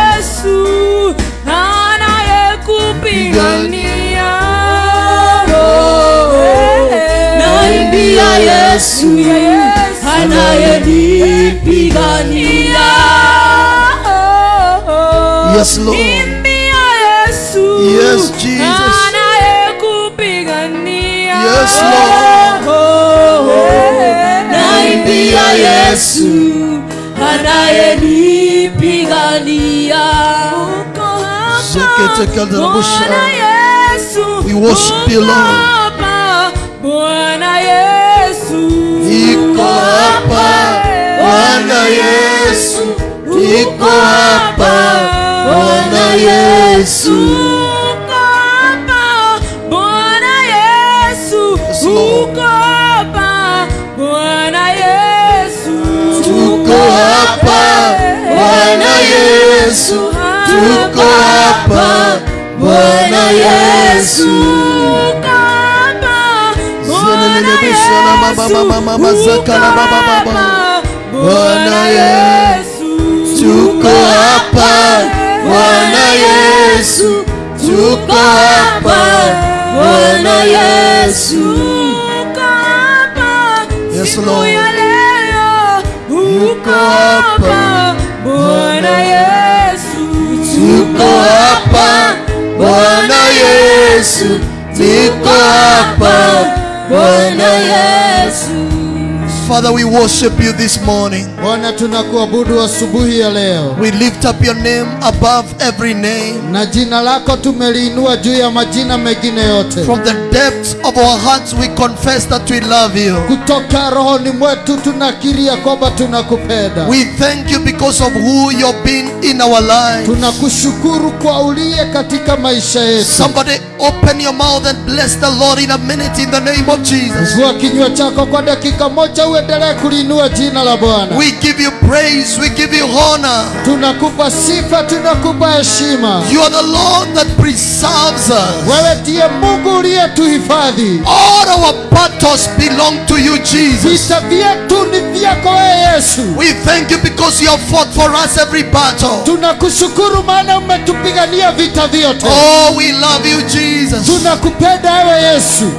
Yesu Yes Lord. Yes Jesus. Yes Lord. Naimbia Yesu Zeketekalabosha. Bwana Yesu We worship you, Lord. Bwana Yesu Iko hapa Bwana Yesu, iko hapa Bwana Yesu. Hapa Bwana Yesu. kama Bwana Yesu baba. Bwana Yesu, tuko hapa Bwana Yesu, tuko hapa Bwana Yesu. Yes, Lord. Uko hapa Bwana Yesu Hapa Bwana Yesu, tuko hapa Bwana Yesu. Father, we worship you this morning. Bwana, tunakuabudu asubuhi ya leo, We lift up your name above every name. na jina lako tumeliinua juu ya majina mengine yote. From the depths of our hearts, we confess that we love you. Kutoka rohoni mwetu tunakiria kwamba tunakupenda. We thank you because of who you've been in our lives. Tunakushukuru kwa uliye katika maisha yetu. Somebody open your mouth and bless the Lord in a minute in the name of Jesus. Fungua kinywa chako kwa dakika moja, uendelee kuliinua jina la Bwana. We give you praise, we give you honor. Tunakupa sifa, tunakupa heshima. You are the Lord that preserves us. Wewe ndiye Mungu uliyetuhifadhi. All our battles belong to you, Jesus. Vita vyetu ni vyako wewe Yesu. We thank you because you have fought for us every battle. Tunakushukuru maana umetupigania vita vyote. Oh, we love you, Jesus. Tunakupenda wewe Yesu.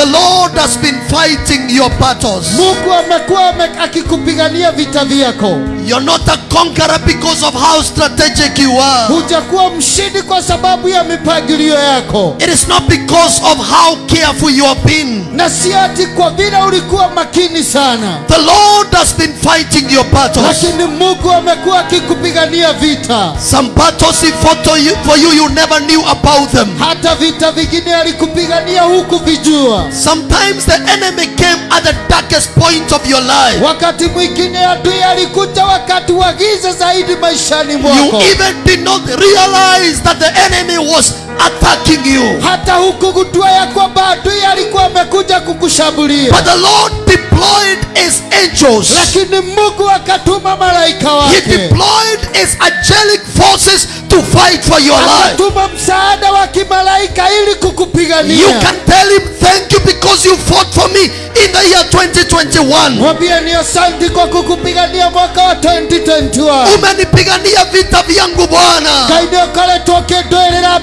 The Lord has been fighting your battles. Mungu amekuwa akikupigania vita vyako. You're not a conqueror because of how strategic you are. Hujakuwa mshindi kwa sababu ya mipangilio yako, It is not because of how careful you have been. na si ati kwa vile ulikuwa makini sana, The Lord has been fighting your battles. lakini Mungu amekuwa akikupigania vita. Some battles He fought for you, for you, you never knew about them. Hata vita vingine alikupigania huku vijua. Sometimes the enemy came at the darkest point of your life. Wakati mwingine adui alikuja wakati wa giza zaidi maishani You even did not realize that the enemy was attacking you. hata hukugundua ya kwamba adui alikuwa amekuja kukushambulia But the Lord deployed his angels. lakini mungu akatuma malaika He deployed his angelic forces to fight for your life. akatuma msaada wa kimalaika ili You kukupigania can tell him thank you because you fought for me in the year 2021. mwambie ni asante kwa kukupigania mwaka wa 2021 Umenipigania vita vyangu Bwana. ũkoretwo ũkĩndũĩrĩra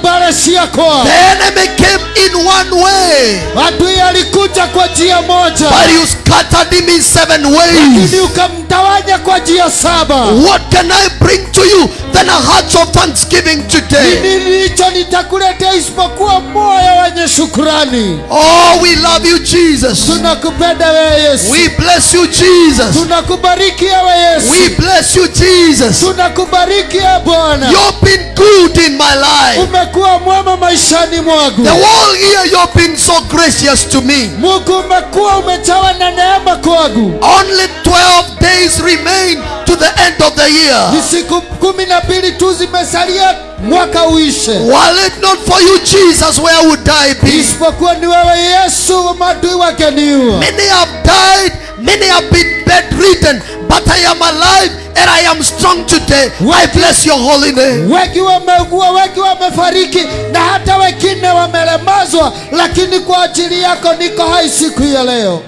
yako. The enemy came in one way, adui alikuja kwa njia moja but you scattered him in seven lakini ways. ukamtawanya kwa njia saba What can I bring to you than a heart of thanksgiving today? nilicho nitakuletea isipokuwa moyo wenye shukrani Oh, we love you, Jesus. tunakupenda wewe yesu We bless you, Jesus. tunakubariki wewe yesu We bless you, Jesus. tunakubariki bwana You've been good in my life. umekuwa mwema maishani mwangu The whole year you've been so gracious to me. mungu umekuwa umejawa na neema kwangu Only 12 days remain to the end of the year. ni siku kumi na mbili tu zimesalia mwaka uishe Were it not for you, Jesus, where would I be? isipokuwa ni wewe yesu madui wakeniua Many have died, many have been bedridden, but I am alive and I am strong today. I bless your holy name. wengi wameugua wengi wamefariki na hata wengine wamelemazwa lakini kwa ajili yako niko hai siku ya leo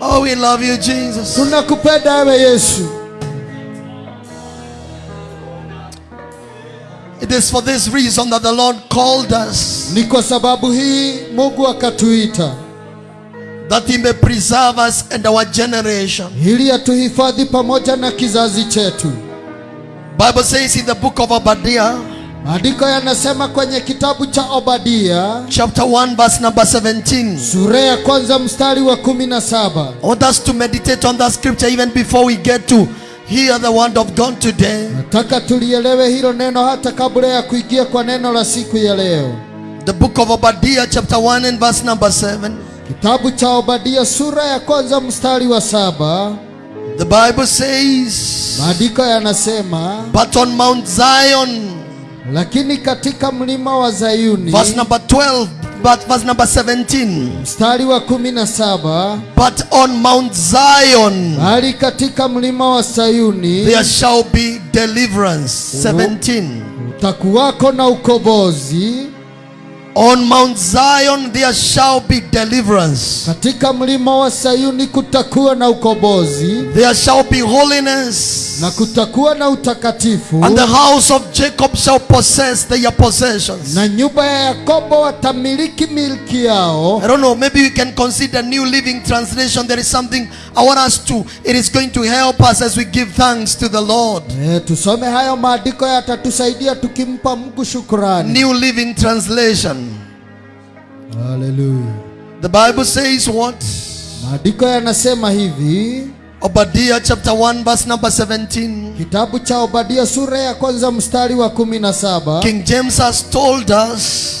Oh, we love you, Jesus. tunakupenda ewe yesu It is for this reason that the Lord called us, ni kwa sababu hii mungu akatuita that He may preserve us and our generation. ili atuhifadhi pamoja na kizazi chetu Bible says in the book of Obadiah, maandiko yanasema kwenye kitabu cha obadia chapter 1, verse number 17. sura ya kwanza mstari wa kumi na saba I want us to meditate on that scripture even before we get to hear the word of God today. nataka tulielewe hilo neno hata kabla ya kuingia kwa neno la siku ya leo The book of Obadiah, chapter 1, and verse number 7. kitabu cha obadia sura ya kwanza mstari wa saba The Bible says, maandiko yanasema But on Mount Zion, lakini katika mlima wa zayuni verse number 12, but verse number 17. mstari wa kumi na saba But on Mount Zion, bali katika mlima wa sayuni there shall be deliverance. 17. utakuwako na ukombozi On Mount Zion, there shall be deliverance. katika mlima wa sayuni kutakuwa na ukombozi There shall be holiness. na kutakuwa na utakatifu And the house of Jacob shall possess their possessions. na nyumba ya yakobo watamiliki milki yao I don't know, maybe we can consider New Living Translation. There is something I want us to, it is going to help us as we give thanks to the Lord. e, tusome hayo maandiko yatatusaidia tukimpa mungu shukurani New Living Translation. Haleluya The Bible says what? maandiko yanasema hivi Obadiah chapter 1, verse number 17. kitabu cha obadia sura ya kwanza mstari wa kumi na saba King James has told us,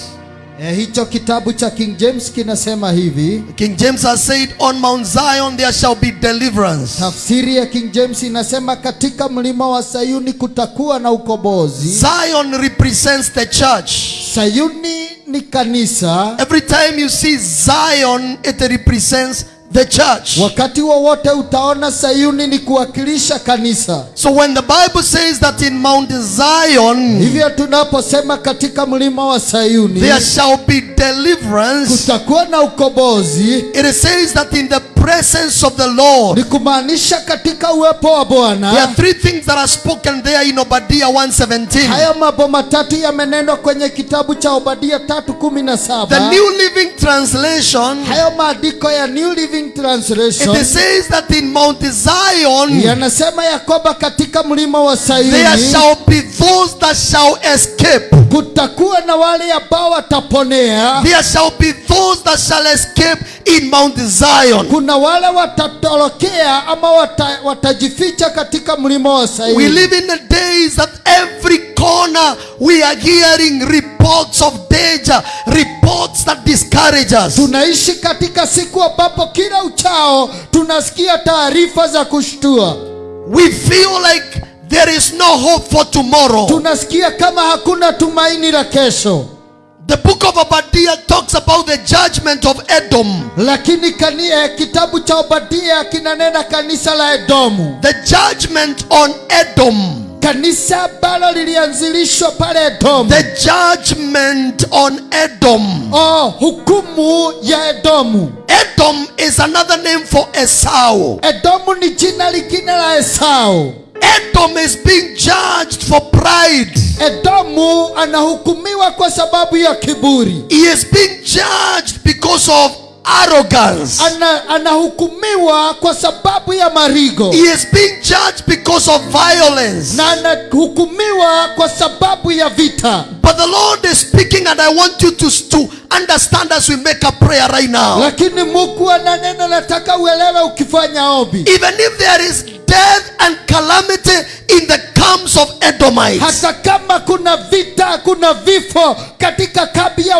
Eh, hicho kitabu cha king james kinasema hivi King James has said, On Mount Zion there shall be deliverance. tafsiri ya king james inasema katika mlima wa sayuni kutakuwa na ukombozi Zion represents the church. sayuni ni kanisa Every time you see Zion, it represents the church. wakati wowote utaona sayuni ni kuwakilisha kanisa. So when the Bible says that in Mount Zion hivyo tunaposema katika mlima wa sayuni there shall be deliverance, kutakuwa na ukombozi. It says that in the presence of the Lord, ni kumaanisha katika uwepo wa there are three things that are spoken there in Obadiah 1:17. haya mambo matatu yamenenwa kwenye kitabu cha obadia tatu kumi na The New Living Translation, hayo maandiko ya new living translation it says that in Mount Zion yanasema ya kwamba katika mlima wa there shall be those that shall escape. kutakuwa na wale ambao wataponea There shall be those that shall escape in Mount Zion. kuna wale watatorokea ama wata, watajificha katika mlima wa We live in the days that every corner we are hearing reports of danger, reports that discourage us. tunaishi katika siku ambapo kila uchao tunasikia taarifa za kushtua We feel like there is no hope for tomorrow. tunasikia kama hakuna tumaini la kesho The book of Obadiah talks about the judgment of Edom. lakini eh, kitabu cha obadia kinanena kanisa la edomu The judgment on Edom. kanisa ambalo lilianzilishwa pale Edom. The judgment on Edom. oh, hukumu ya edomu Edom is another name for Esau. edomu ni jina lingine la esau Edom is being judged for pride. edomu anahukumiwa kwa sababu ya kiburi He is being judged because of arrogance. Ana, anahukumiwa kwa sababu ya marigo He is being judged because of violence. na anahukumiwa kwa sababu ya vita But the Lord is speaking, and I want you to, to understand as we make a prayer right now. lakini mungu ananena nataka uelewe ukifanya ombi. Even if there is death and calamity in the camps of Edomites, hata kama kuna vita kuna vifo katika kambi ya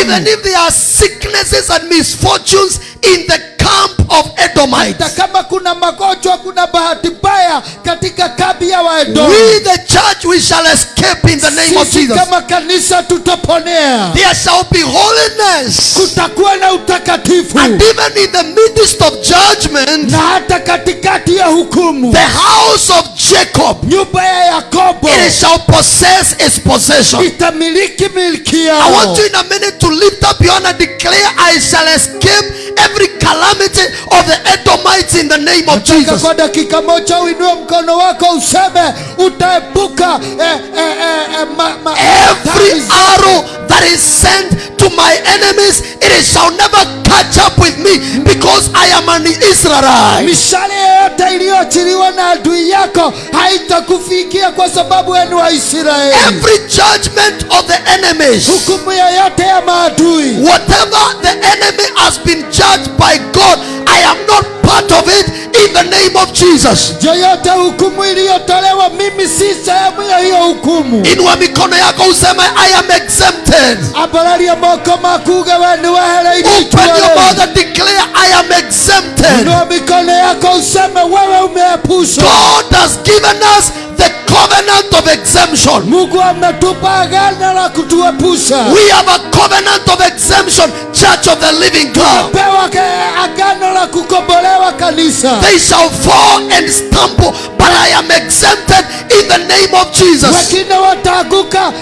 even if there are sicknesses and misfortunes in the camp of hata Edomites, kama kuna magonjwa kuna bahati mbaya katika kambi ya waedomu we the church we shall escape in the name of Jesus. kama kanisa tutaponea. There shall be holiness. kutakuwa na utakatifu. And even in the midst of judgment, na hata katikati ya hukumu. the house of Jacob, nyumba ya yakobo. it shall possess its possession. itamiliki milki I want you in a minute to lift up your hand and declare, I shall escape every calamity of the Edomites in the name of Nataka Jesus. kwa dakika moja uinue mkono wako useme utaepuka eh, eh, eh, ma, ma, Every arrow that is sent to my enemies, it shall never catch up with me because I am an Israelite. mishale yoyote iliyoachiliwa na adui yako haitakufikia kwa sababu wenu wa israeli Every judgment of the enemies, hukumu yoyote ya maadui whatever the enemy has been judged by God, I am not part of it in the name of Jesus. yoyote hukumu iliyotolewa mimi si sehemu ya hiyo hukumu Inua mikono yako useme I am exempted. abararia moko makuge wenu Open your mouth and declare I am exempted. inua mikono yako useme wewe umeepushwa God has given us the covenant of exemption. mungu ametupa agano la kutuepusha We have a covenant of exemption, Church of the Living God. pewa ke- agano la kukombolewa kanisa They shall fall and stumble, but I am exempted in the name of Jesus. wengine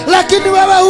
lakini wewe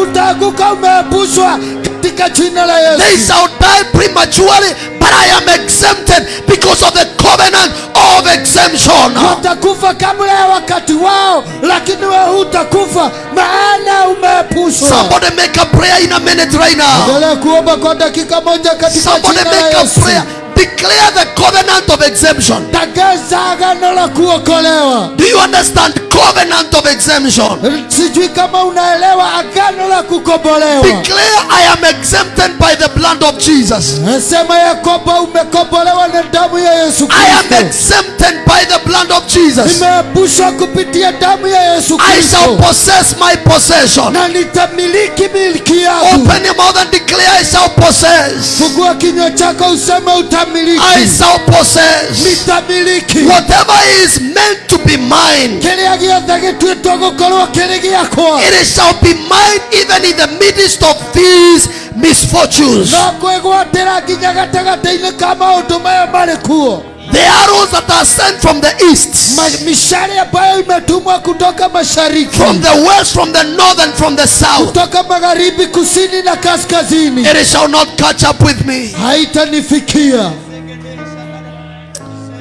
umeepushwa katika jina la They shall die prematurely, but I am exempted because of the covenant of exemption. watakufa kabla ya wakati wao lakini wewe hutakufa maana umeepushwa Somebody make a prayer in a minute right now. endelea kuomba kwa dakika moja katika Somebody make a prayer. Declare the covenant of exemption. tangaza agano la kuokolewa Do you understand covenant of exemption? sijui kama unaelewa agano la kukombolewa Declare I am exempted by the blood of Jesus. nasema ya kwamba umekombolewa na damu ya yesu I am exempted by the blood of Jesus. nimeepushwa kupitia damu ya yesu I shall possess my possession. na nitamiliki milki yangu Open your mouth and declare I shall possess. fungua kinywa chako useme I shall possess. nitamiliki Whatever is meant to be mine, kĩrĩa gĩothe gĩtuĩtwo gũkorwo kĩrĩ gĩakwa it shall be mine even in the midst of these misfortunes. no kwĩgwatĩra nginya gatagatĩ-inĩ ka maũndũ maya marĩ kuo The arrows that are sent from the east, mishale ambayo imetumwa kutoka mashariki. From the west, from the north, and from the south, kutoka magharibi kusini na kaskazini. It shall not catch up with me. haitanifikia.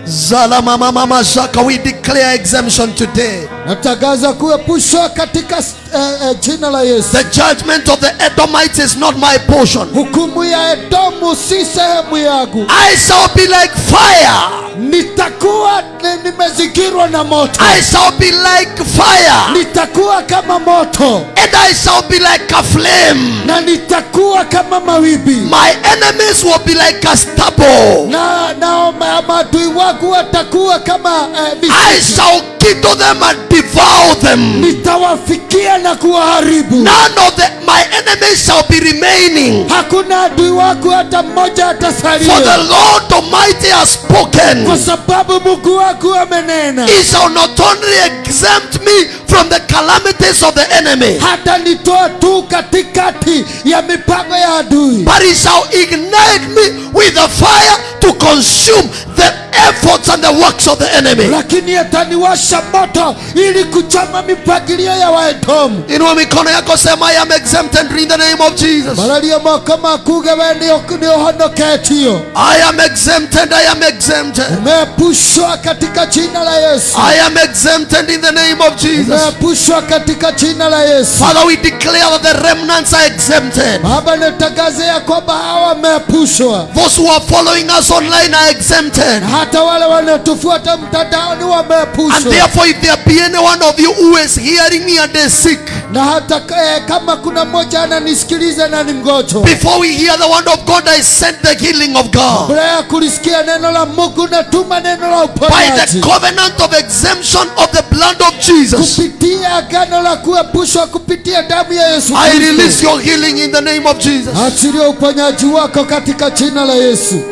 Zala mama mama shaka, we declare exemption today. Natangaza kuepushwa katika eh, eh, jina la yesu The judgment of the Edomites is not my portion. hukumu ya edomu si sehemu yangu I shall be like fire. nitakuwa nimezingirwa na moto I shall be like fire. nitakuwa kama moto And I shall be like a flame. na nitakuwa kama mawimbi My enemies will be like a stubble. na, na maadui wangu watakuwa kama eh, I shall kill them and devour them. nitawafikia na kuwaharibu None of the, my enemies shall be remaining. hakuna adui wako hata mmoja For the Lord Almighty has spoken. kwa sababu mungu wako amenena He shall not only exempt me from the calamities of the enemy, hata nitoa tu katikati ya mipango ya adui but he shall ignite me with the fire to consume the efforts and the works of the enemy. lakini ataniwasha moto ili kuchoma mipangilio ya waedomu Inua mikono yako sema I am exempted in the name of Jesus. malaria moko makuge we nĩũhonoketio I am exempted. I am exempted. umeepushwa katika jina la yesu I am exempted in the name of Jesus. umeepushwa katika jina la yesu Father, we declare that the remnants are exempted. baba nitangaze ya kwamba hawa wameepushwa Those who are following us online are exempted. Hata wale wanatufuata mtandaoni And wameepushwa therefore, if there be any one of you who is hearing me and is sick, na hata eh, kama kuna mmoja ananisikiliza na ni mgonjwa before we hear the word of God, I send the healing of God. kabla ya kulisikia neno la mungu natuma neno la By uponyaji the covenant of exemption of the blood of Jesus, kupitia agano la kuepushwa kupitia damu ya yesu I release your healing in the name of Jesus. achilia uponyaji wako katika jina la yesu.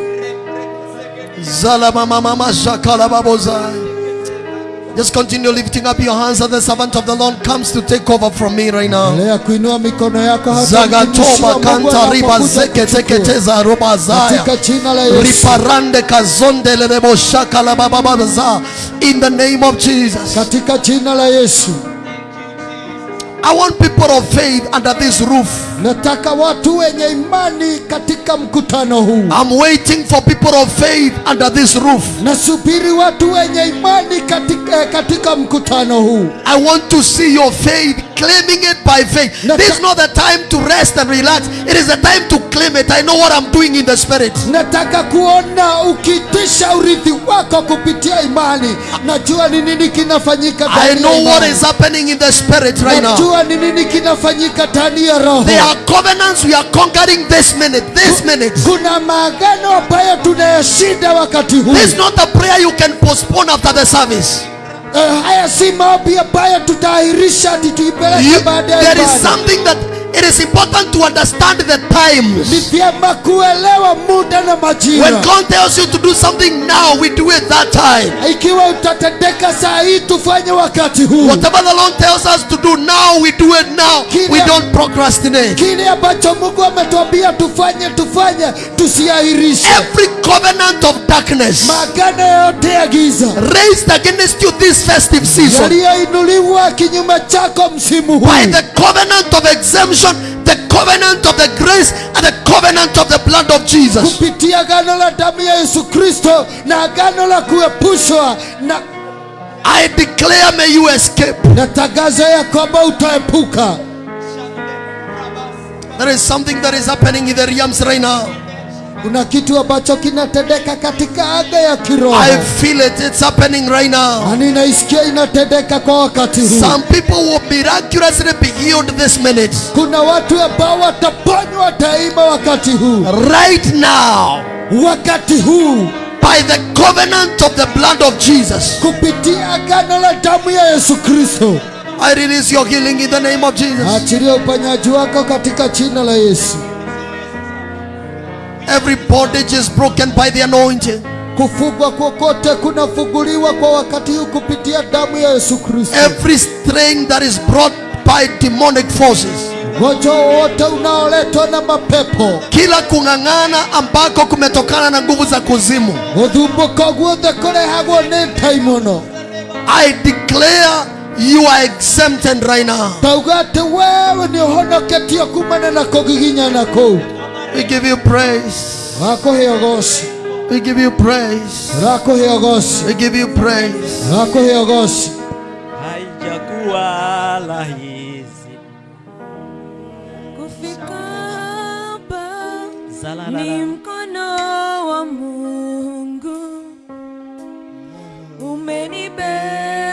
Just continue lifting up your hands as the servant of the Lord comes to take over from me right now. riba Riparande kazonde shaka la baba baba za. In the name of Jesus. katika jina la yesu I want people of faith under this roof. nataka watu wenye imani katika mkutano huu I'm waiting for people of faith under this roof. nasubiri watu wenye imani katika, eh, katika mkutano huu I want to see your faith, claiming it by faith. Nata- This is not the time to rest and relax. It is the time to claim it. I know what I'm doing in the spirit. nataka kuona ukitisha urithi wako kupitia imani najua ni nini kinafanyika I know what is happening in the spirit right now. najua ni nini kinafanyika ndani ya roho There are covenants we are conquering this minute. This minute. kuna maagano ambayo tunayashinda wakati huu This is not a prayer you can postpone after the service. Eh, haya si maombi ambayo tuipeleke baadaye. there is something that it is important to understand the ni times. vyema kuelewa muda na majira When God tells you to do something now, we do it that time. ikiwa utatendeka saa hii tufanye wakati huu Whatever the Lord tells us to do now, we do it now. We don't procrastinate. kile ambacho mungu ametuambia tufanye tufanye tusiahirishe Every covenant of darkness maagano yote ya giza raised against you this festive season yaliyoinuliwa kinyume chako msimu huu by the covenant of exemption, the covenant of the grace, and the covenant of the blood of Jesus. kupitia agano la damu ya yesu kristo na agano la kuepushwa na I declare, may you escape. na ya kwamba utaepuka There is something that is happening in the realms right now. Kuna kitu ambacho kinatendeka katika anga ya kiroho I feel it. It's happening right now. na ninaisikia inatendeka kwa wakati huu Some people will miraculously be healed this minute. kuna watu ambao wataponywa daima wakati huu Right now. wakati huu By the covenant of the blood of Jesus. kupitia agano la damu ya yesu kristo I release your healing in the name of Jesus. achilia uponyaji wako katika jina la yesu Every bondage is broken by the anointing. kufungwa kokote kunafunguliwa kwa wakati huu kupitia damu ya yesu kristo Every strain that is brought by demonic forces. ugonjwa wowote unaoletwa na mapepo Kila kung'ang'ana ambako kumetokana na nguvu za kuzimu. gũthumbũka guothe kũrehagwo nĩ ndaimono I declare you are exempted right now. tauga atĩ wewe nĩ ũhonoketio kumana na kũgiginyana kũu We give you praise. We give you praise. We give you praise. haijakuwa rahisi Kufika hapa ni mkono wa Mungu umenibeba,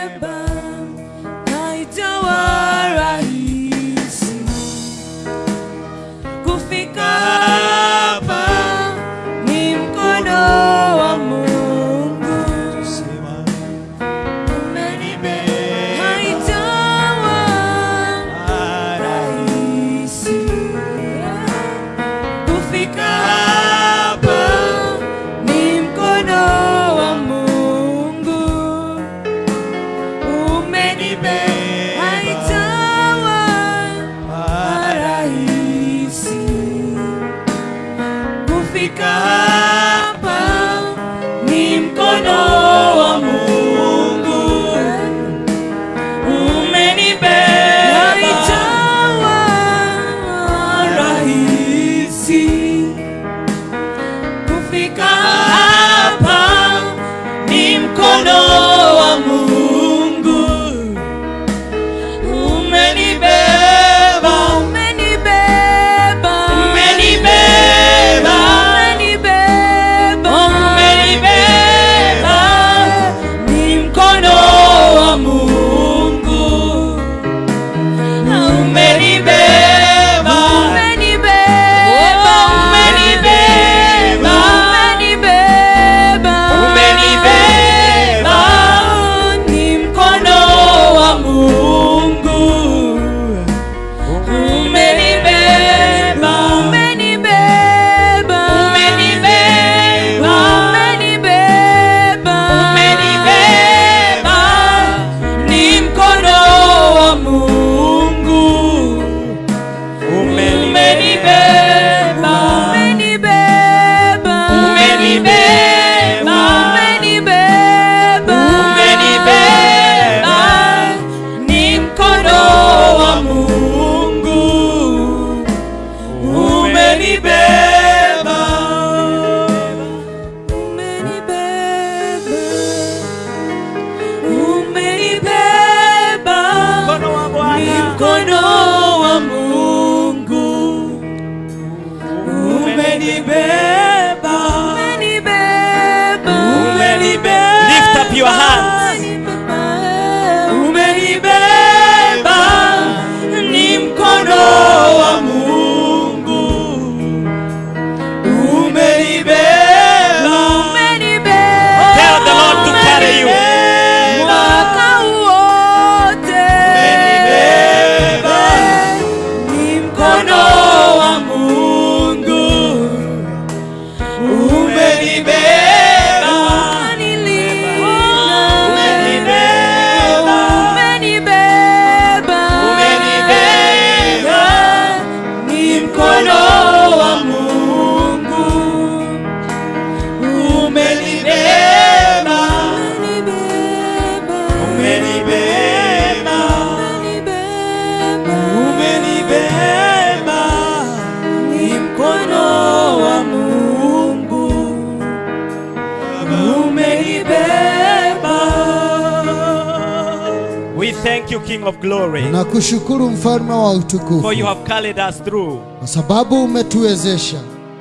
Glory, kushukuru mfalme wa for you have carried us through. kwa sababu umetuwezesha,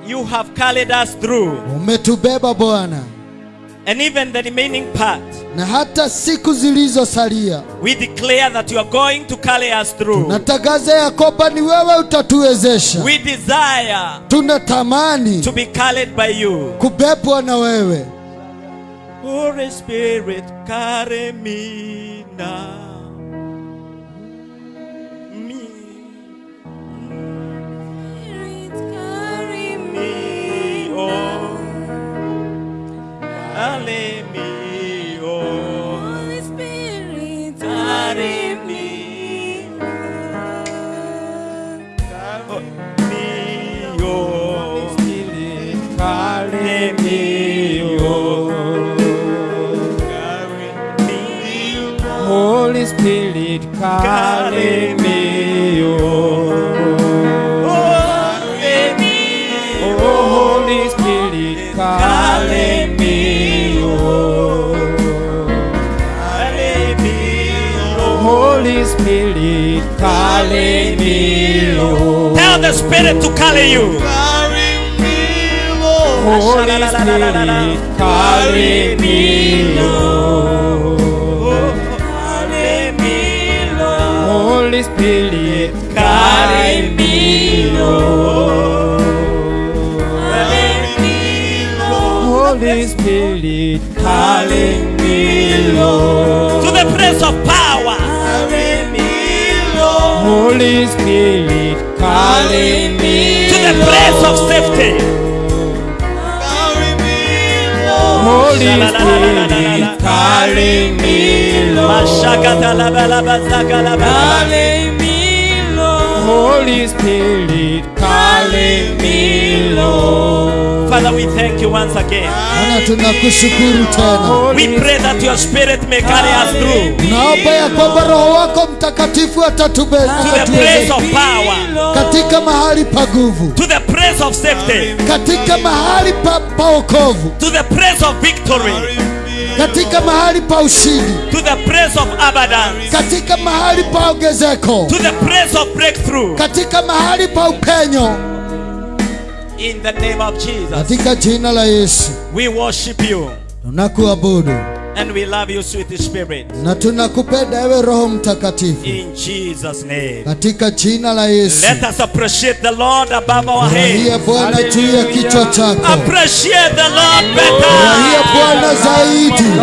You have carried us through. umetubeba Bwana, And even the remaining part, na hata siku zilizosalia we declare that you are going to carry us through. Tunatangaza ya kwamba ni wewe utatuwezesha. We desire Tunatamani to be carried by you. kubebwa na wewe. Holy Spirit, carry me now. Me, oh. Holy Spirit, Carry carry me. oh. Carry me, oh. Carry me, Holy Spirit, carry me, Spirit, carry me, oh. Tell the Spirit to carry you. Holy Spirit, carry me, oh. Carry me, Lord. Holy Spirit, carry me, oh. Holy Spirit, carry me, Lord. To the place of power. Carry me, Lord. Holy Spirit, carry me. To the place of safety. Holy Spirit, carry me, Lord. Carry me, Lord. Holy Spirit, carry me, Lord. Father, we thank you once again. Bwana, tunakushukuru tena. We pray that your spirit may carry us through. Naomba ya kwamba Roho wako Mtakatifu to the place of power, katika mahali pa nguvu, to the place of safety, katika mahali pa, to the place of victory, katika mahali pa ushindi, to the place of abundance, katika mahali pa ongezeko, to the place of breakthrough. katika mahali pa upenyo, In the name of Jesus, katika jina la Yesu we worship you tunakuabudu and we love you, sweet Spirit. na tunakupenda ewe Roho Mtakatifu, In Jesus' name. katika jina la Yesu. Let us appreciate the Lord above our Furahia heads. Bwana juu ya kichwa chako, Appreciate the Lord furahia better. Bwana zaidi,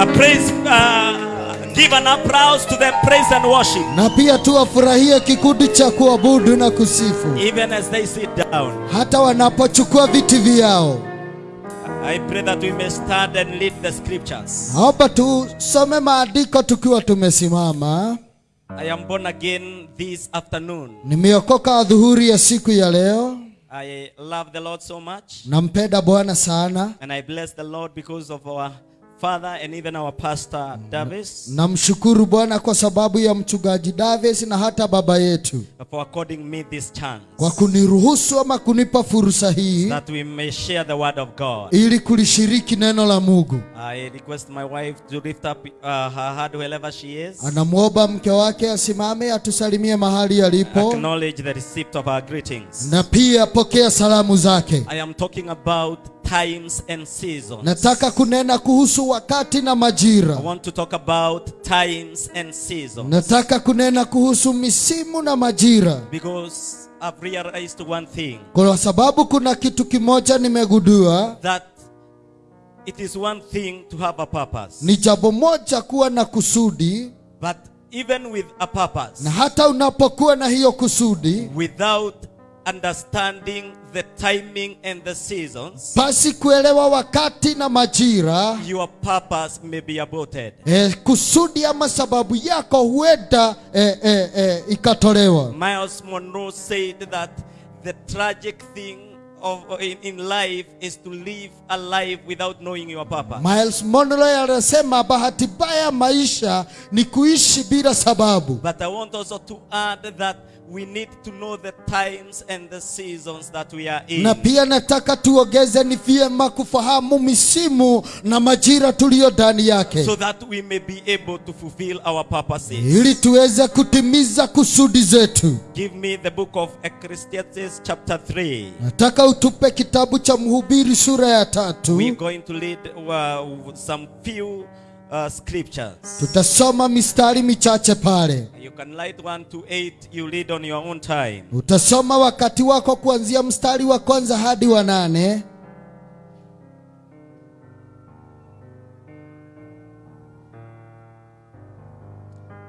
A praise, uh, give an applause to them, praise and worship. na pia tuwafurahie kikundi cha kuabudu na kusifu, Even as they sit down, hata wanapochukua viti vyao. I pray that we may stand and read the scriptures. Naomba tusome maandiko tukiwa tumesimama. I am born again this afternoon. Nimeokoka adhuhuri ya siku ya leo. I love the Lord so much, Nampenda Bwana sana, and I bless the Lord because of our Father and even our Pastor Davis namshukuru Bwana kwa sababu ya mchungaji Davis na hata baba yetu for according me this chance kwa kuniruhusu ama kunipa fursa hii that we may share the word of God. ili kulishiriki neno la Mungu. I request my wife to lift up uh, her hand wherever she is. Anamwomba mke wake asimame atusalimie mahali alipo, Acknowledge the receipt of our greetings. na pia pokea salamu zake. I am talking about times and seasons. Nataka kunena kuhusu wakati na majira. I want to talk about times and seasons Nataka kunena kuhusu misimu na majira, because I've realized one thing kwa sababu kuna kitu kimoja nimegudua. that it is one thing to have a purpose, ni jambo moja kuwa na kusudi, but even with a purpose, na hata unapokuwa na hiyo kusudi, without understanding the timing and the seasons, basi kuelewa wakati na majira, your purpose may be aborted. eh, kusudi ama sababu yako huenda eh, eh, eh, ikatolewa. Miles Monroe said that the tragic thing of in, in life is to live a life without knowing your purpose. Miles Monroe anasema bahati mbaya maisha ni kuishi bila sababu. But I want also to add that we need to know the times and the seasons that we are in. na pia nataka tuogeze ni vyema kufahamu misimu na majira tuliyo ndani yake so that we may be able to fulfill our purposes. ili tuweze kutimiza kusudi zetu Give me the book of Ecclesiastes, chapter 3. nataka utupe kitabu cha mhubiri sura ya tatu We're going to read uh, some few uh, scriptures. tutasoma mistari michache pale You can write 1 to 8, you read on your own time. utasoma wakati wako kuanzia mstari wa kwanza hadi wa nane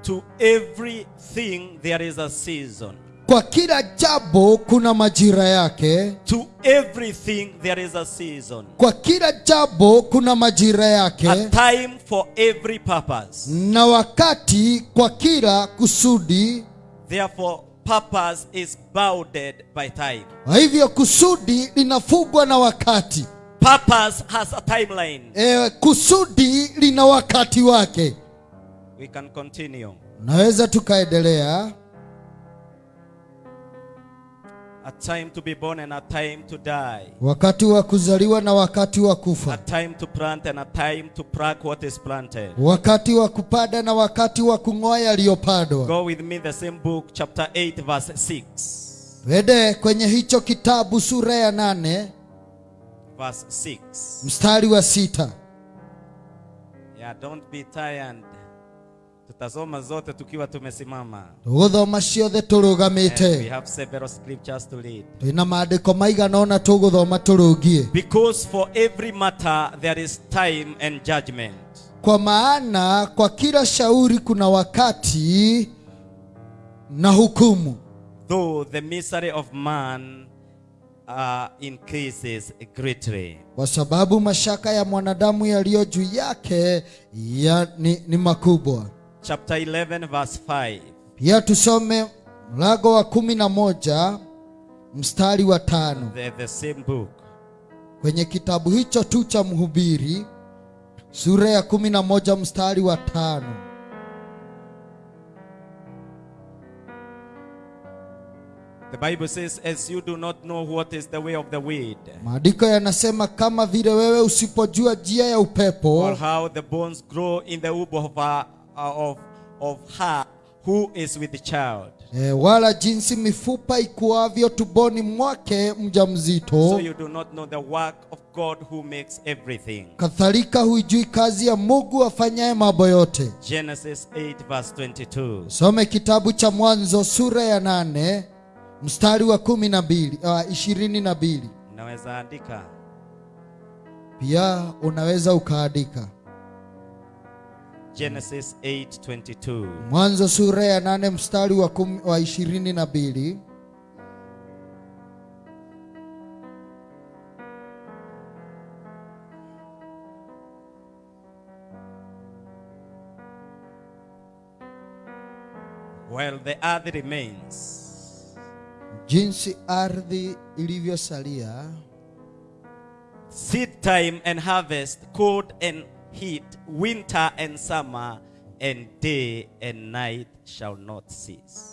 To everything there is a season. Kwa kila jambo kuna majira yake To everything there is a season. kwa kila jambo kuna majira yake A time for every purpose. na wakati kwa kila kusudi Therefore, purpose is bounded by time. kwa hivyo kusudi linafugwa na wakati Purpose has a timeline. e, kusudi lina wakati wake We can continue. naweza tukaendelea A time to be born and a time to die. wakati wa kuzaliwa na wakati wa kufa. A time to plant and a time to pluck what is planted. wakati wa kupanda na wakati wa kung'oa yaliyopandwa Go with me the same book, chapter 8, verse 6. Wede kwenye hicho kitabu sura ya nane Verse 6. mstari wa sita Yeah, don't be tired. Tutasoma zote tukiwa tumesimama. tũgũthoma ciothe turugamite we have several scriptures to read. twĩna maandĩko maigana ona tũgũthoma turungie Because for every matter there is time and judgment. kwa maana kwa kila shauri kuna wakati na hukumu Though the misery of man uh, increases greatly. kwa sababu mashaka ya mwanadamu yaliyo juu yake ya, ni, ni makubwa Chapter 11, verse 5. pia tusome mlango wa kumi na moja mstari wa tano The, the same book. kwenye kitabu hicho tu cha mhubiri sura ya kumi na moja mstari wa tano The Bible says, As you do not know what is the way of the wind, maandiko yanasema kama vile wewe usipojua njia ya or upepo how the bones grow in the womb of, uh, of, of her who is with the child. e, wala jinsi mifupa ikuavyo tuboni mwake mjamzito So you do not know the work of God who makes everything. kadhalika huijui kazi ya mungu afanyaye mambo yote Genesis 8, verse 22. some kitabu cha mwanzo sura ya nane mstari wa kumi na mbili uh, ishirini na mbili Unaweza andika. pia unaweza ukaandika Genesis 8:22. mwanzo sura ya 8 mstari wa, kumi, wa ishirini na mbili. While the earth remains, jinsi ardhi ilivyosalia. Seed time and harvest, cold and heat, winter and summer, and day and night shall not cease.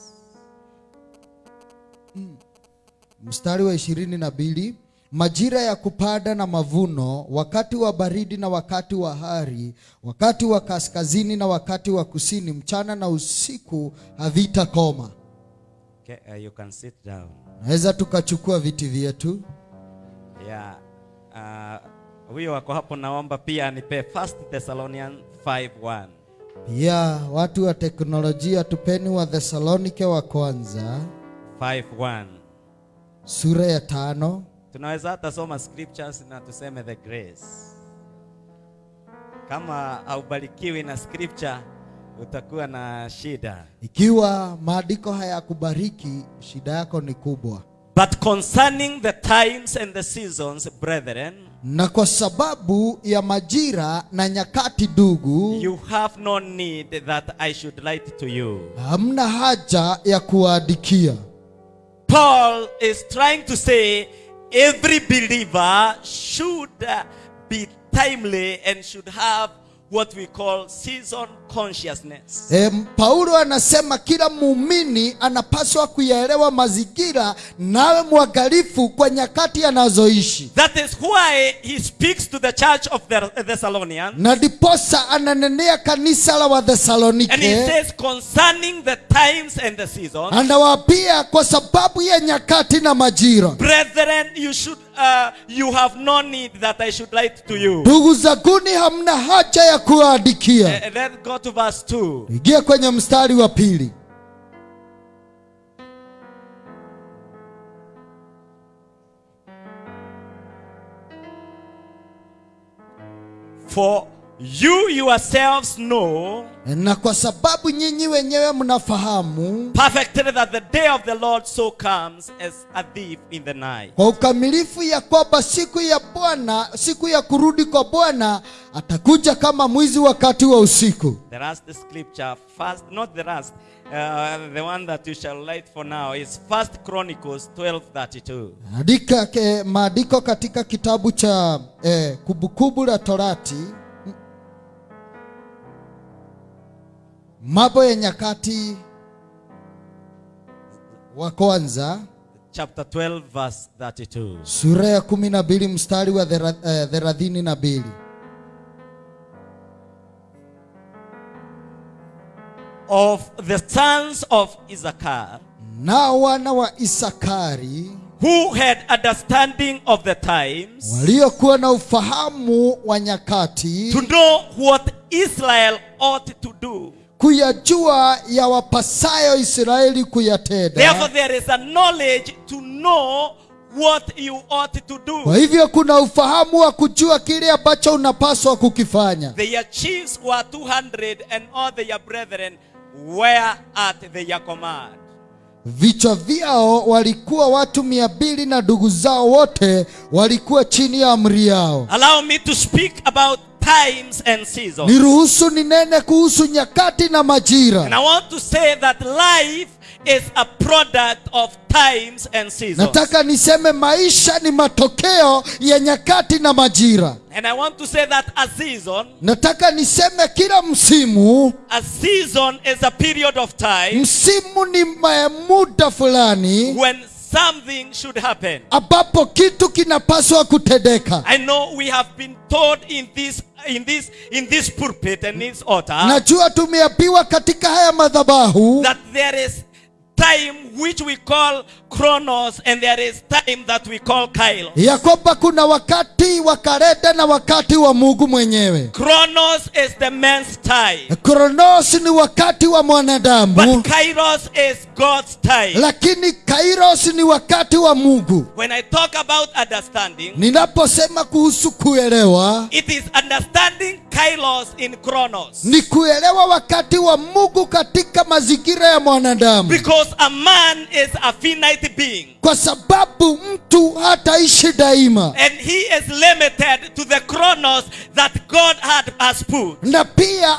mstari wa ishirini na mbili majira ya kupanda na mavuno wakati wa baridi na wakati wa hari wakati wa kaskazini na wakati wa kusini mchana na usiku havitakoma Okay, uh, you can sit down. naweza tukachukua viti vyetu Yeah. Uh, huyo wako hapo naomba pia anipe First Thessalonians 5:1. pia watu wa teknolojia tupeni wa thesalonike wa kwanza 5:1. sura ya tano Tunaweza hata soma scriptures na tuseme the grace. Kama haubarikiwi na scripture utakuwa na shida. ikiwa maandiko hayakubariki shida yako ni kubwa But concerning the times and the seasons, brethren, na kwa sababu ya majira na nyakati dugu you have no need that I should write to you. hamna haja ya kuwaandikia Paul is trying to say every believer should be timely and should have what we call season consciousness. E, Paulo anasema kila muumini anapaswa kuyaelewa mazingira nawe mwangalifu kwa nyakati anazoishi, That is why he speaks to the church of the Thessalonians na ndiposa ananenea kanisa la and he says concerning the times and the seasons, anawaambia kwa sababu ya nyakati na majira. brethren, you should uh, you have no need that I should write to you. Ndugu zanguni, hamna haja ya kuandikia. Uh, let's go to verse 2. Ingia kwenye mstari wa pili. For you yourselves know Na kwa sababu nyinyi wenyewe mnafahamu perfectly that the day of the Lord so comes as a thief in the night. kwa ukamilifu ya kwamba siku ya Bwana, siku ya kurudi kwa Bwana atakuja kama mwizi wakati wa usiku. The last scripture, first, not the last, uh, the one that you shall light for now is First Chronicles 12:32. Andika ke, maandiko katika kitabu cha eh, Kumbukumbu la Torati, Mambo ya Nyakati wa kwanza Chapter 12, verse 32. sura ya kumi na mbili mstari wa thera- eh, thelathini na mbili. Of the sons of Issachar, Na wana wa Isakari who had understanding of the times, waliokuwa na ufahamu wa nyakati, to know what Israel ought to do. Kuyajua ya wapasayo Israeli kuyatenda. Therefore, there is a knowledge to know what you ought to Kwa hivyo kuna ufahamu wa kujua kile ambacho unapaswa kukifanya. Their chiefs were 200, and all their brethren were at their command. Vichwa vyao walikuwa watu mia mbili na ndugu zao wote walikuwa chini ya amri yao. Allow me to speak about times and seasons. Niruhusu ninene kuhusu nyakati na majira. And I want to say that life is a product of times and seasons. Nataka niseme maisha ni matokeo ya nyakati na majira. And I want to say that a season, Nataka niseme kila msimu, a season is a period of time msimu ni muda fulani when something should happen. ambapo kitu kinapaswa kutendeka. I know we have been taught in this in this in this pulpit and this altar Najua tumeambiwa katika haya madhabahu that there is time which we call chronos and there is time that we call kairos. ya kwamba kuna wakati wa kalenda na wakati wa Mungu mwenyewe. Chronos is the man's time, Kronos ni wakati wa mwanadamu, but kairos is God's time. lakini kairos ni wakati wa Mungu. When I talk about understanding, Ninaposema kuhusu kuelewa, it is understanding kairos in chronos. ni kuelewa wakati wa Mungu katika mazingira ya mwanadamu, Because a man is a finite being kwa sababu mtu hataishi daima, and he is limited to the chronos that God had has put. na pia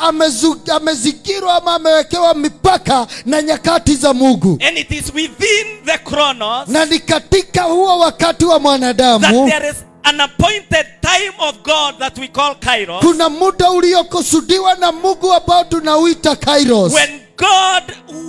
amezingirwa ama amewekewa mipaka na nyakati za Mungu, And it is within the chronos na ni katika huo wakati wa that mwanadamu there is an appointed time of God that we call kairos. kuna muda uliokusudiwa na Mungu ambao tunauita kairos. When God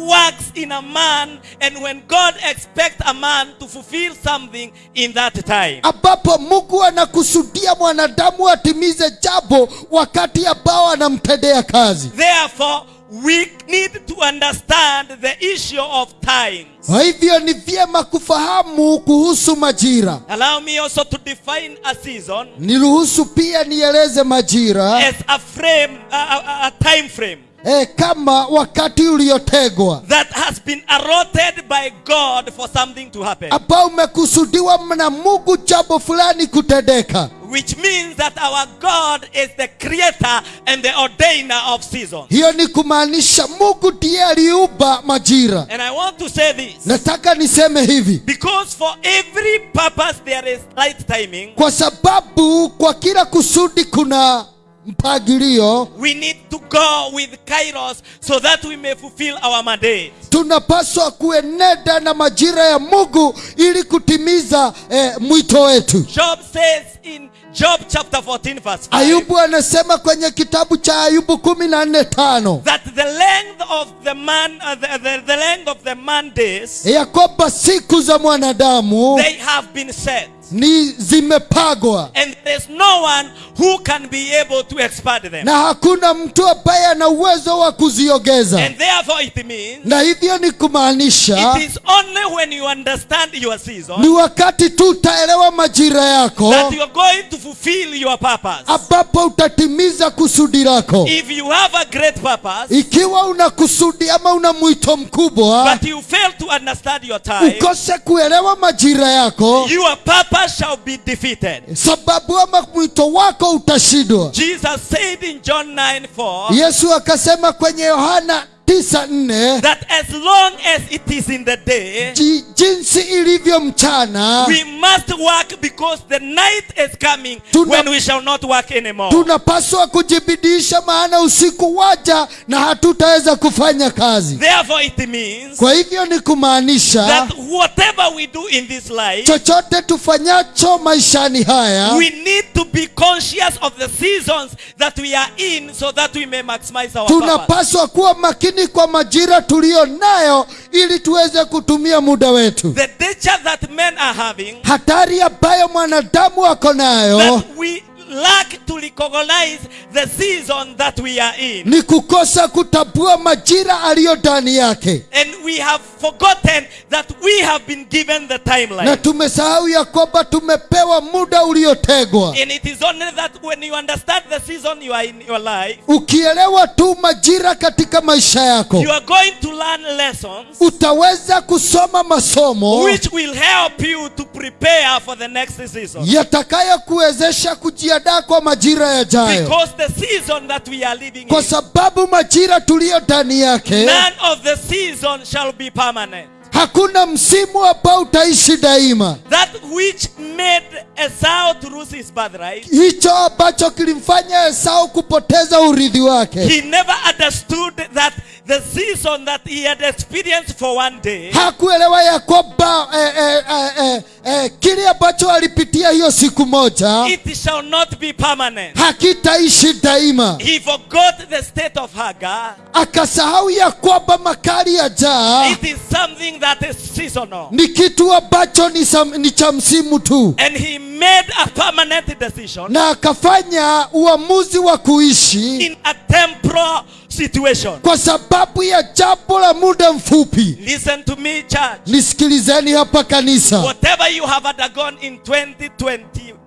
works in a man and when God expects a man to fulfill something in that time. ambapo Mungu anakusudia mwanadamu atimize jambo wakati ambao anamtendea kazi. Therefore, we need to understand the issue of times. Kwa hivyo ni vyema kufahamu kuhusu majira. Allow me also to define a season Niruhusu pia nieleze majira as a frame, a, a, a time frame e, kama wakati uliotegwa that has been allotted by God for something to happen. ambao umekusudiwa na Mungu jambo fulani kutendeka, Which means that our God is the creator and the ordainer of seasons. hiyo ni kumaanisha Mungu ndiye aliumba majira. And I want to say this Nataka niseme hivi because for every purpose there is right timing. kwa sababu kwa kila kusudi kuna mpangilio. We need to go with Kairos so that we may fulfill our mandate. tunapaswa kueneda na majira ya Mungu ili kutimiza eh, mwito wetu. Job says in Job chapter 14, verse 5. ayubu anasema kwenye kitabu cha ayubu kumi na nne tano That the length of the man, uh, the, the, the length of the man days, ya kwamba siku za mwanadamu they have been set. Ni zimepagwa And there's no one who can be able to expand them. na hakuna mtu ambaye ana uwezo wa kuziogeza And therefore it means na hivyo ni kumaanisha it is only when you understand your season ni wakati tu utaelewa majira yako that you are going to fulfill your purpose. ambapo utatimiza kusudi lako If you have a great purpose, ikiwa una kusudi ama una mwito mkubwa but you fail to understand your time, ukose kuelewa majira yako your purpose shall be defeated. sababu ama mwito wako utashindwa Jesus said in John 9 4 yesu akasema kwenye yohana 94 that as long as it is in the day, jinsi ilivyo mchana. we must work because the night is coming Tuna- when we shall not work anymore. tunapaswa kujibidisha maana usiku waja na hatutaweza kufanya kazi. Therefore, it means kwa hivyo ni kumaanisha that whatever we do in this life, chochote tufanyacho maishani haya we need to be conscious of the seasons that we are in so that we may maximize our tunapaswa kuwa makini kwa majira tuliyo nayo ili tuweze kutumia muda wetu. The danger that men are having, hatari ambayo mwanadamu ako nayo that we lack to recognize the season that we are in. ni kukosa kutambua majira aliyo ndani yake And we have forgotten that we have been given the timeline. na tumesahau ya kwamba tumepewa muda uliotegwa And it is only that when you understand the season you are in your life, ukielewa tu majira katika maisha yako you are going to learn lessons utaweza kusoma masomo which will help you to prepare for the next season. yatakayokuwezesha kujiandaa kwa majira yajayo Because the season that we are living kwa in, sababu majira tuliyo ndani yake none of the season shall be permanent. Hakuna msimu ambao utaishi daima That which made Esau to lose his birthright, hicho ambacho kilimfanya esau kupoteza urithi wake he never understood that the season that he had experienced for one day hakuelewa ya kwamba eh, eh, eh, eh, eh, kile ambacho alipitia hiyo siku moja it shall not be permanent. hakitaishi daima He forgot the state of Hagar. akasahau ya kwamba makali ya jaa It is something that is seasonal. ni kitu ambacho ni, ni cha msimu tu And he made a permanent decision na akafanya uamuzi wa kuishi in a temporal situation. kwa sababu ya jambo la muda mfupi Listen to me, church. nisikilizeni hapa kanisa Whatever you have undergone in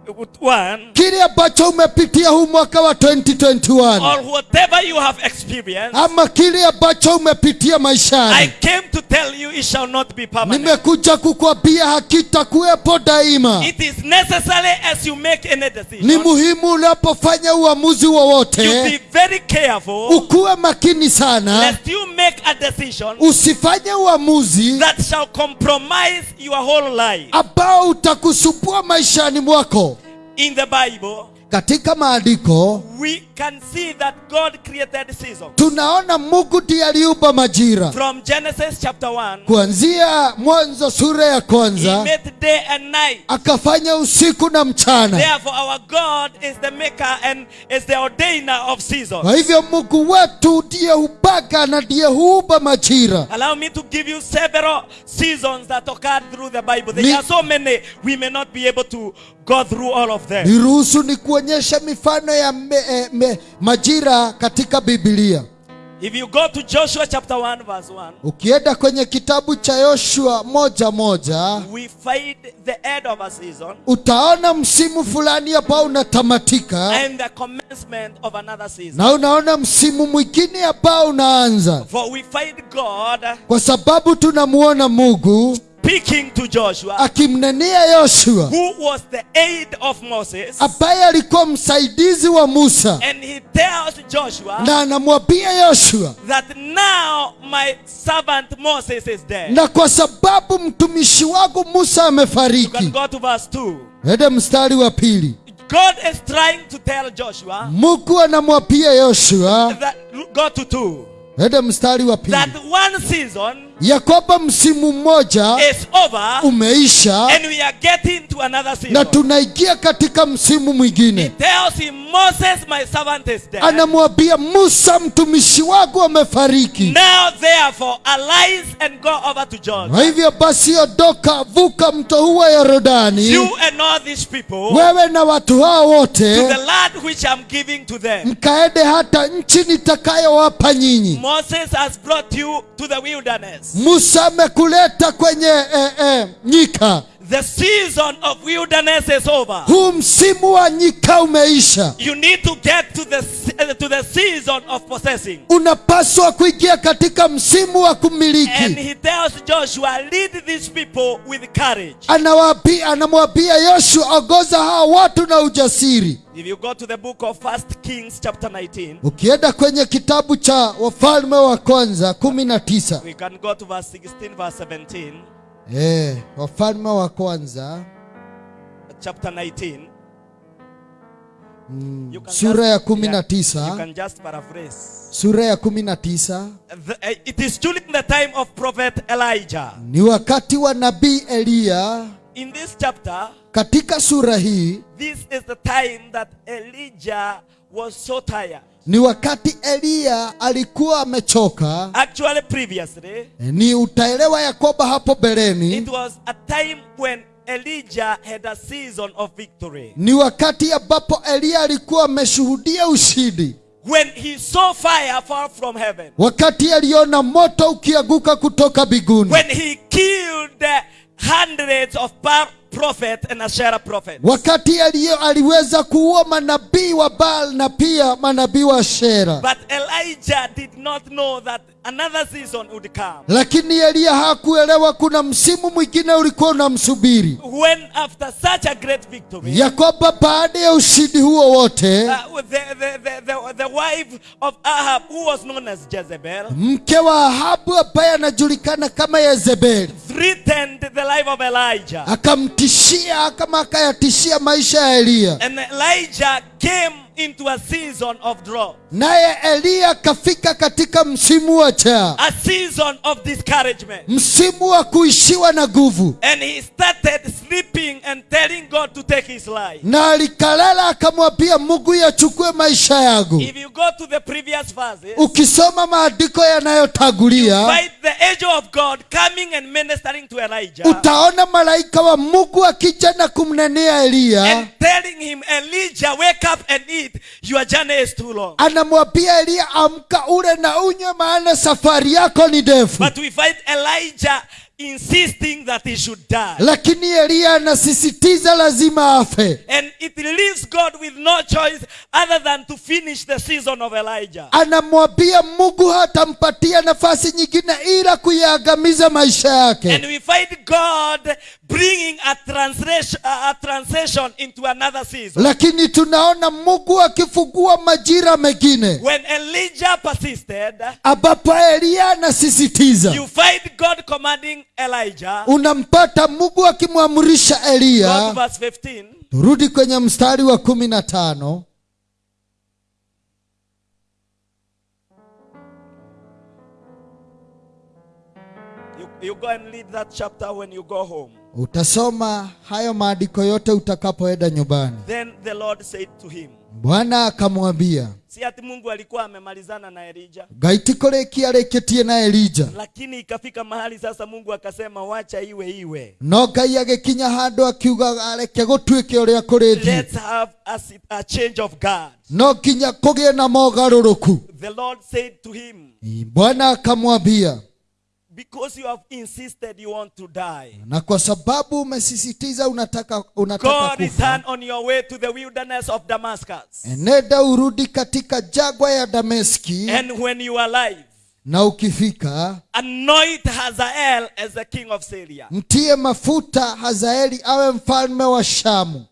2021, kile ambacho umepitia huu mwaka wa 2021 or whatever you have experienced, ama kile ambacho umepitia I maishani came to tell you it shall not be permanent. nimekuja kukwambia hakitakuwepo daima. It is necessary as you make any ni muhimu unapofanya uamuzi you wowote be very careful ukuwe makini sana. lest you make a decision usifanye uamuzi that shall compromise your whole life. ambao utakusumbua maishani mwako In the Bible, katika maandiko we can see that God created seasons. tunaona mungu ndiye aliumba majira From Genesis chapter 1, kuanzia mwanzo sura ya He kwanza made day and night. akafanya usiku na mchana Therefore, our God is the maker and is the ordainer of seasons. kwa hivyo mungu wetu ndiye hupaka na ndiye huumba majira Allow me to give you several seasons that occurred through the Bible. There Ni- are so many, we may not be able to go through all of them. niruhusu nikuonyesha mifano ya me, eh, me, majira katika Biblia. If you go to Joshua chapter 1, verse 1, ukienda kwenye kitabu cha yoshua moja moja we find the end of a season utaona msimu fulani hapa unatamatika and the commencement of another season. na unaona msimu mwingine hapa unaanza For we find God kwa sababu tunamuona mungu speaking to Joshua, akimnenea yoshua. Who was the aid of Moses, ambaye alikuwa msaidizi wa musa. And he tells Joshua na anamwambia yoshua. that now my servant Moses is dead. na kwa sababu mtumishi wangu musa You can amefariki go to verse 2. Hede mstari wa pili. God is trying to tell Joshua mungu anamwambia yoshua. that go to 2 Hede mstari wa pili. That one season ya kwamba msimu mmoja umeisha and we are getting to another na season. tunaingia katika msimu mwingine tells him, Moses, my servant is dead. anamwambia musa mtumishi wangu amefariki Now, therefore, arise and go over to Jordan. kwa hivyo basi ondoka vuka mto wa yorodani wewe na watu hao wote the land which I'm giving to them. mkaende hata nchi nitakayowapa nyinyi Moses has brought you to the wilderness. Musa amekuleta kwenye eh, eh, nyika The season of wilderness is over. huu msimu wa nyika umeisha You need to get to the to the season of possessing. unapaswa kuingia katika msimu wa kumiliki. And he tells Joshua, lead these people with courage. Anawaambia- anamwambia yoshua ongoza hawa watu na ujasiri If you go to the book of First Kings chapter 19, ukienda kwenye kitabu cha wafalme wa kwanza kumi na tisa we can go to verse 16, verse 17, eh, wafalme wa kwanza chapter 19. Mm, sura ya kumi na tisa can just paraphrase. sura ya kumi na tisa The- uh, it is during the time of prophet Elijah. ni wakati wa nabii eliya In this chapter, katika sura hii this is the time that Elijah was so tired. Ni wakati eliya alikuwa amechoka Actually, previously, ni utaelewa ya kwamba hapo it was a time when Elijah had a season of victory. ni wakati ambapo eliya alikuwa ameshuhudia ushindi When he saw fire fall from heaven. wakati aliona moto ukianguka kutoka biguni When he killed hundreds of Baal prophets and Asherah prophets. wakati aliyo aliweza kuua manabii wa Baal na pia manabii wa Shera, But Elijah did not know that another season would come. lakini Elia hakuelewa kuna msimu mwingine ulikuwa unamsubiri, When after such a great victory, ya kwamba baada ya ushindi huo wote uh, the, the, the, the, the wife of Ahab, who was known as Jezebel, mke wa Ahabu ambaye anajulikana kama Yezebeli threatened the life of Elijah. akamtishia kama akayatishia maisha ya Elia. And Elijah came into a season of drought, naye Eliya kafika katika msimu wa njaa, a season of discouragement. msimu wa kuishiwa na nguvu, And he started sleeping and telling God to take his life. na alikalala akamwambia Mungu yachukue maisha yangu. If you go to the previous verses, ukisoma maandiko yanayotangulia find the angel of God coming and ministering to Elijah utaona malaika wa mungu akija na kumnenea eliya and telling him, Elijah, wake up and eat. Your journey is too long. anamwambia eliya amka ule na unywe maana safari yako ni ndefu But we find Elijah insisting that he should die. lakini eliya anasisitiza lazima afe And it leaves God with no choice other than to finish the season of Elijah. anamwambia mungu hatampatia nafasi nyingine ila kuyaangamiza maisha yake And we find God bringing a translation, a translation into another season. lakini tunaona mungu akifungua majira mengine When Elijah persisted, ambapo eliya anasisitiza you find God commanding Elijah. unampata mugu akimwamrisha eliya turudi kwenye mstari wa kumi na tano You, you go and read that chapter when you go home. utasoma hayo maandiko yote utakapoenda nyumbani Then the Lord said to him, bwana akamwambia si ati Mungu alikuwa amemalizana na elija gaitiko rĩki arĩkĩtie na elija lakini ikafika mahali sasa Mungu akasema wacha iwe iwe. no ngai agĩkinya handũ akiuga areke gũtuĩke ũrĩa kũrĩthi Let's have a, a change of God. no nginya kũgĩe na mogarũrũku The Lord said to him, bwana akamwambia because you have insisted you want to die, na kwa sababu umesisitiza unataka, unataka God kufa return on your way to the wilderness of Damascus. Enenda urudi katika jagwa ya dameski And when you are alive, na ukifika anoint Hazael as the king of Syria. mtie mafuta hazaeli awe mfalme wa shamu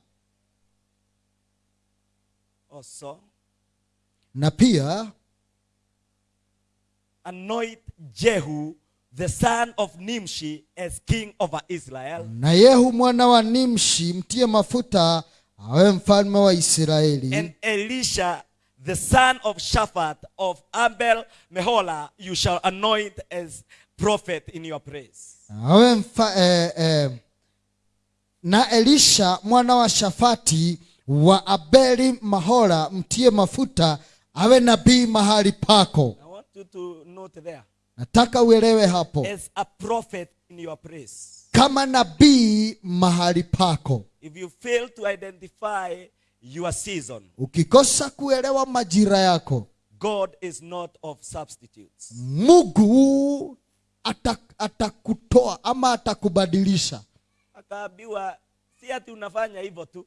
Also, na pia anoint Jehu, the son of Nimshi, as king over Israel. na yehu mwana wa nimshi mtie mafuta awe mfalme wa israeli And Elisha, the son of Shaphat of Abel Mehola you shall anoint as prophet in your place. awe mfa, eh, eh, na elisha mwana wa shafati wa abeli mahola mtie mafuta awe nabii mahali pako I want you to note there. Nataka uelewe hapo. As a prophet in your place. kama nabii mahali pako. If you fail to identify your season, ukikosa kuelewa majira yako. God is not of substitutes. mungu ata- atakutoa ama atakubadilisha. Akaambiwa si ati unafanya hivyo tu.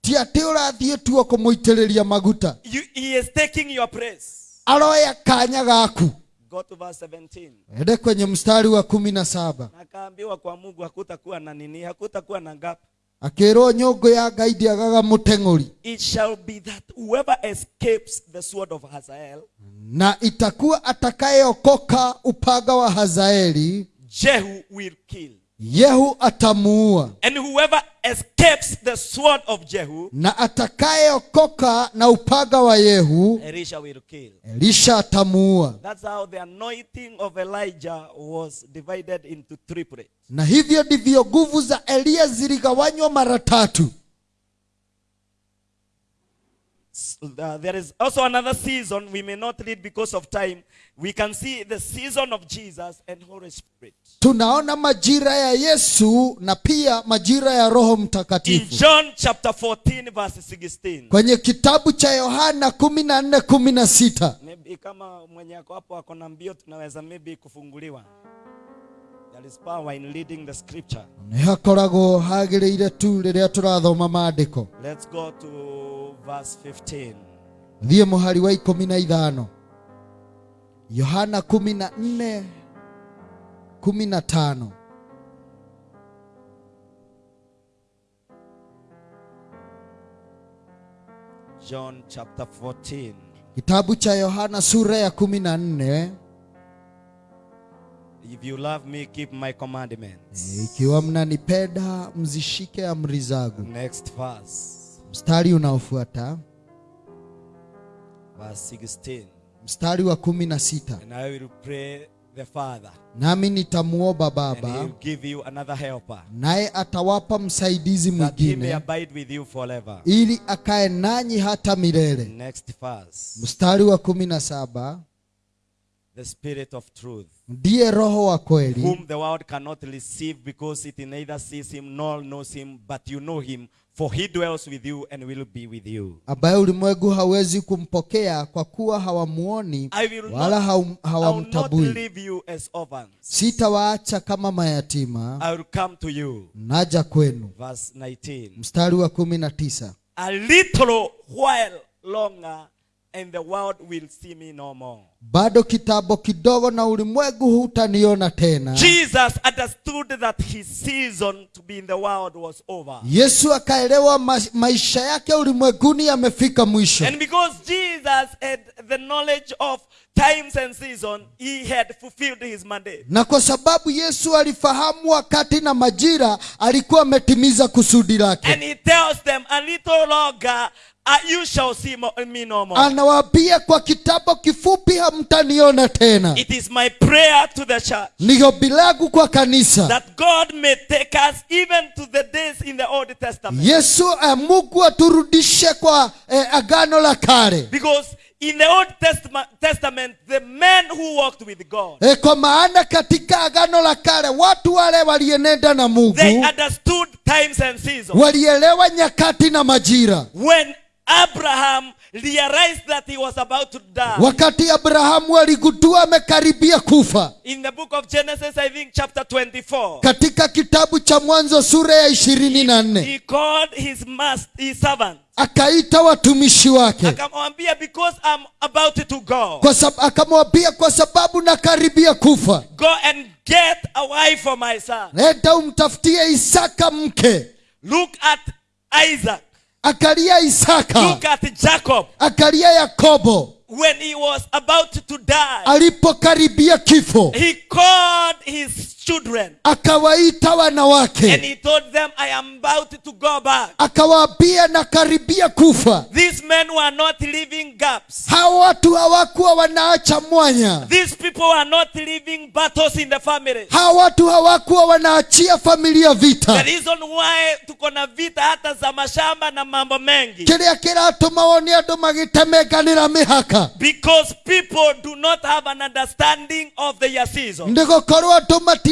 ti ati urathiä rathiä tuo kå må maguta. You, he is taking your praise aroya kanya gaku Go to verse 17. ende kwenye mstari wa kumi na saba Nakaambiwa akaambiwa kwa Mungu hakutakuwa na nini, hakutakuwa na gap. akä nyongo ya ngai ndiagaga må It shall be that whoever escapes the sword of Hazael, na itakuwa atakayeokoka upanga wa hazaeli Jehu will kill. Yehu atamuua And whoever escapes the sword of Jehu, na atakayeokoka na upaga wa yehu Elisha will kill. elisha atamuua That's how the anointing of Elijah was divided into triplet. na hivyo ndivyo nguvu za eliya ziligawanywa mara tatu Uh, there is also another season we may not read because of time. We can see the season of Jesus and Holy Spirit. tunaona majira ya yesu na pia majira ya roho Mtakatifu. In John chapter 14, verse 16. kwenye kitabu cha yohana kumi na nne kumi na sita Maybe kama mwenye ako hapo ako na mbio tunaweza maybe kufunguliwa. There is power in leading the scripture. hakoragwo hagĩrĩire tu rĩrĩa tũrathoma maandĩko Let's go to verse 15. thiĩ mũhari wa ikũmi na ithano yohana kumi na nne kumi na tano John chapter 14. kitabu cha yohana sura ya kumi na nne If you love me, keep my commandments. e, ikiwa mnanipenda mzishike amri zangu Next verse. mstari unaofuata Verse 16. Mstari wa kumi na sita. And I will pray the Father, nami nitamuomba and he baba will give you another helper, naye atawapa msaidizi that he may mwingine abide with you forever. ili akae nanyi hata milele. Next verse. mstari wa kumi na saba. The Spirit of truth, ndiye roho wa kweli. Whom the world cannot receive because it neither sees him nor knows him, but you know him, for he dwells with you and will be with you. ambaye ulimwengu hawezi kumpokea kwa kuwa hawamuoni I will wala hawamtabui leave you as orphans. sitawaacha kama mayatima I will come to you. naja kwenu Verse 19. mstari wa kumi na tisa A little while longer, and the world will see me no more. bado kitambo kidogo na ulimwengu hutaniona tena Jesus understood that his season to be in the world was over. yesu akaelewa ma maisha yake ulimwenguni yamefika mwisho And because Jesus had the knowledge of times and season, he had fulfilled his mandate. na kwa sababu yesu alifahamu wakati na majira alikuwa ametimiza kusudi lake And he tells them, A little longer, uh, you shall see me no more. anawaambia kwa kitabu kifupi hamtaniona tena It is my prayer to the church ni ombi langu kwa kanisa that God may take us even to the days in the Old Testament. yesu amugu mungu aturudishe kwa eh, agano la kale Because in the Old Testament, Testament, the men who walked with God, E kwa maana katika agano la kale watu wale walienenda na mungu they understood times and seasons. walielewa nyakati na majira When Abraham realized that he was about to die, wakati abrahamu aligundua amekaribia kufa in the book of Genesis, I think chapter 24, katika kitabu cha mwanzo sura ya ishirini na nne he called his master, his servant. akaita watumishi wake. Akamwambia because i'm about to go. Kwa sab- akamwambia kwa sababu nakaribia kufa go and get a wife for my son. Nenda umtafutie isaka mke. Look at isaac akalia isaka. Look at jacob. Akalia yakobo. When he was about to die alipokaribia kifo. he called his children. Akawaita and wanawake he told them i am about to go back. Akawaambia nakaribia kufa. These men were not leaving gaps. hawa watu hawakuwa wanaacha mwanya. These people were not leaving battles in the family. hawa watu hawakuwa wanaachia familia The vita reason why tuko na vita hata za mashamba na mambo mengi. Kĩrĩa kiratuma wone andũ magitemenganira mihaka. Because people do not have an understanding of their season.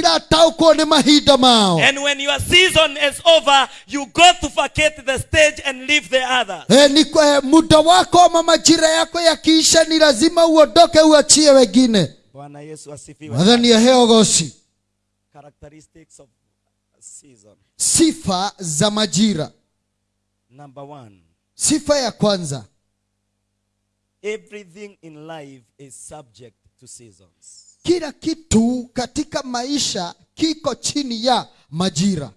Matirataũkwo ni mahinda mao And when your season is over, you go to vacate the stage and leave the others. E, ni kwa- eh, muda wako ama majira yako yakiisha ni lazima uondoke uachie wengine Bwana Yesu asifiwe. Characteristics of season. sifa za majira Number one, sifa ya kwanza everything in life is subject to seasons. Kila kitu katika maisha kiko chini ya majira.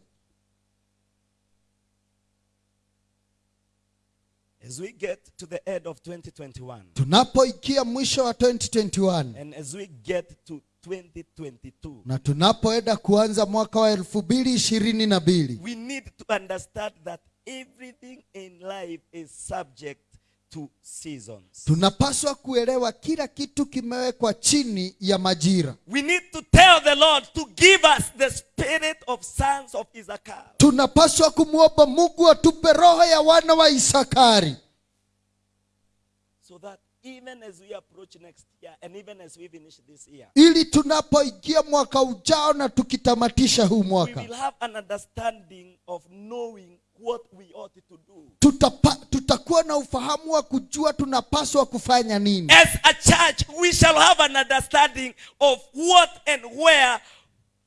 As we get to the end of 2021 tunapoikia mwisho wa 2021 and as we get to 2022, na tunapoenda kuanza mwaka wa elfu mbili ishirini na mbili we need to understand that everything in life is subject to seasons. tunapaswa kuelewa kila kitu kimewekwa chini ya majira We need to tell the Lord to give us the spirit of sons of Issachar. tunapaswa kumwomba mungu atupe roho ya wana wa isakari So that even as we approach next year and even as we finish this year, ili tunapoingia mwaka ujao na tukitamatisha huu mwaka we will have an understanding of knowing what we ought to do. tutapa, tutakuwa na ufahamu wa kujua tunapaswa kufanya nini As a church, we shall have an understanding of what and where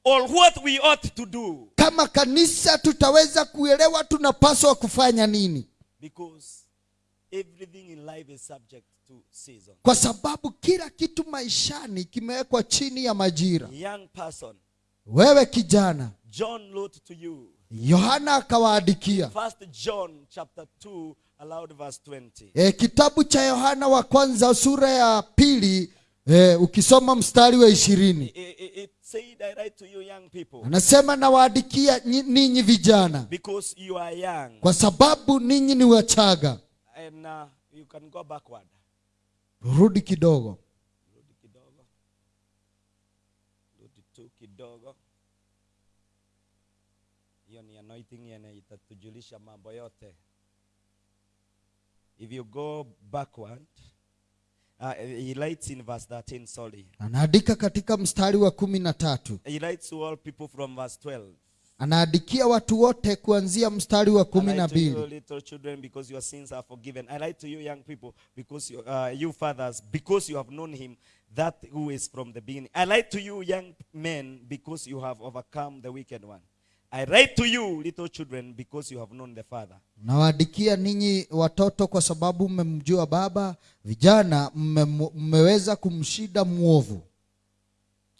or what we ought to do. kama kanisa tutaweza kuelewa tunapaswa kufanya nini Because everything in life is subject to season. kwa sababu kila kitu maishani kimewekwa chini ya majira Young person, wewe kijana John wrote to you. Yohana akawaandikia First John chapter 2, allowed verse 20. e, kitabu cha yohana wa kwanza sura ya pili e, ukisoma mstari wa ishirini It, it- it said, I write to you young people, anasema nawaandikia ninyi vijana because you are young. kwa sababu ninyi ni wachaga And uh, you can go backward. rudi kidogo Rudi kidogo. Rudi tu kidogo. Hiyo ni anointing yenye itatujulisha mambo yote. If you go backward, uh, he writes in verse 13, sorry. anaandika katika mstari wa kumi na tatu He writes to all people from verse 12. anaandikia watu wote kuanzia mstari wa kumi na write to you, mbili little children, because your sins are forgiven. I write to you, young people, because you, uh, you fathers, because you have known him, that who is from the beginning. I write to you, young men, because you have overcome the wicked one. I write to you, little children, because you have known the Father. nawaandikia ninyi watoto kwa sababu mmemjua baba vijana mme- mmeweza kumshida mwovu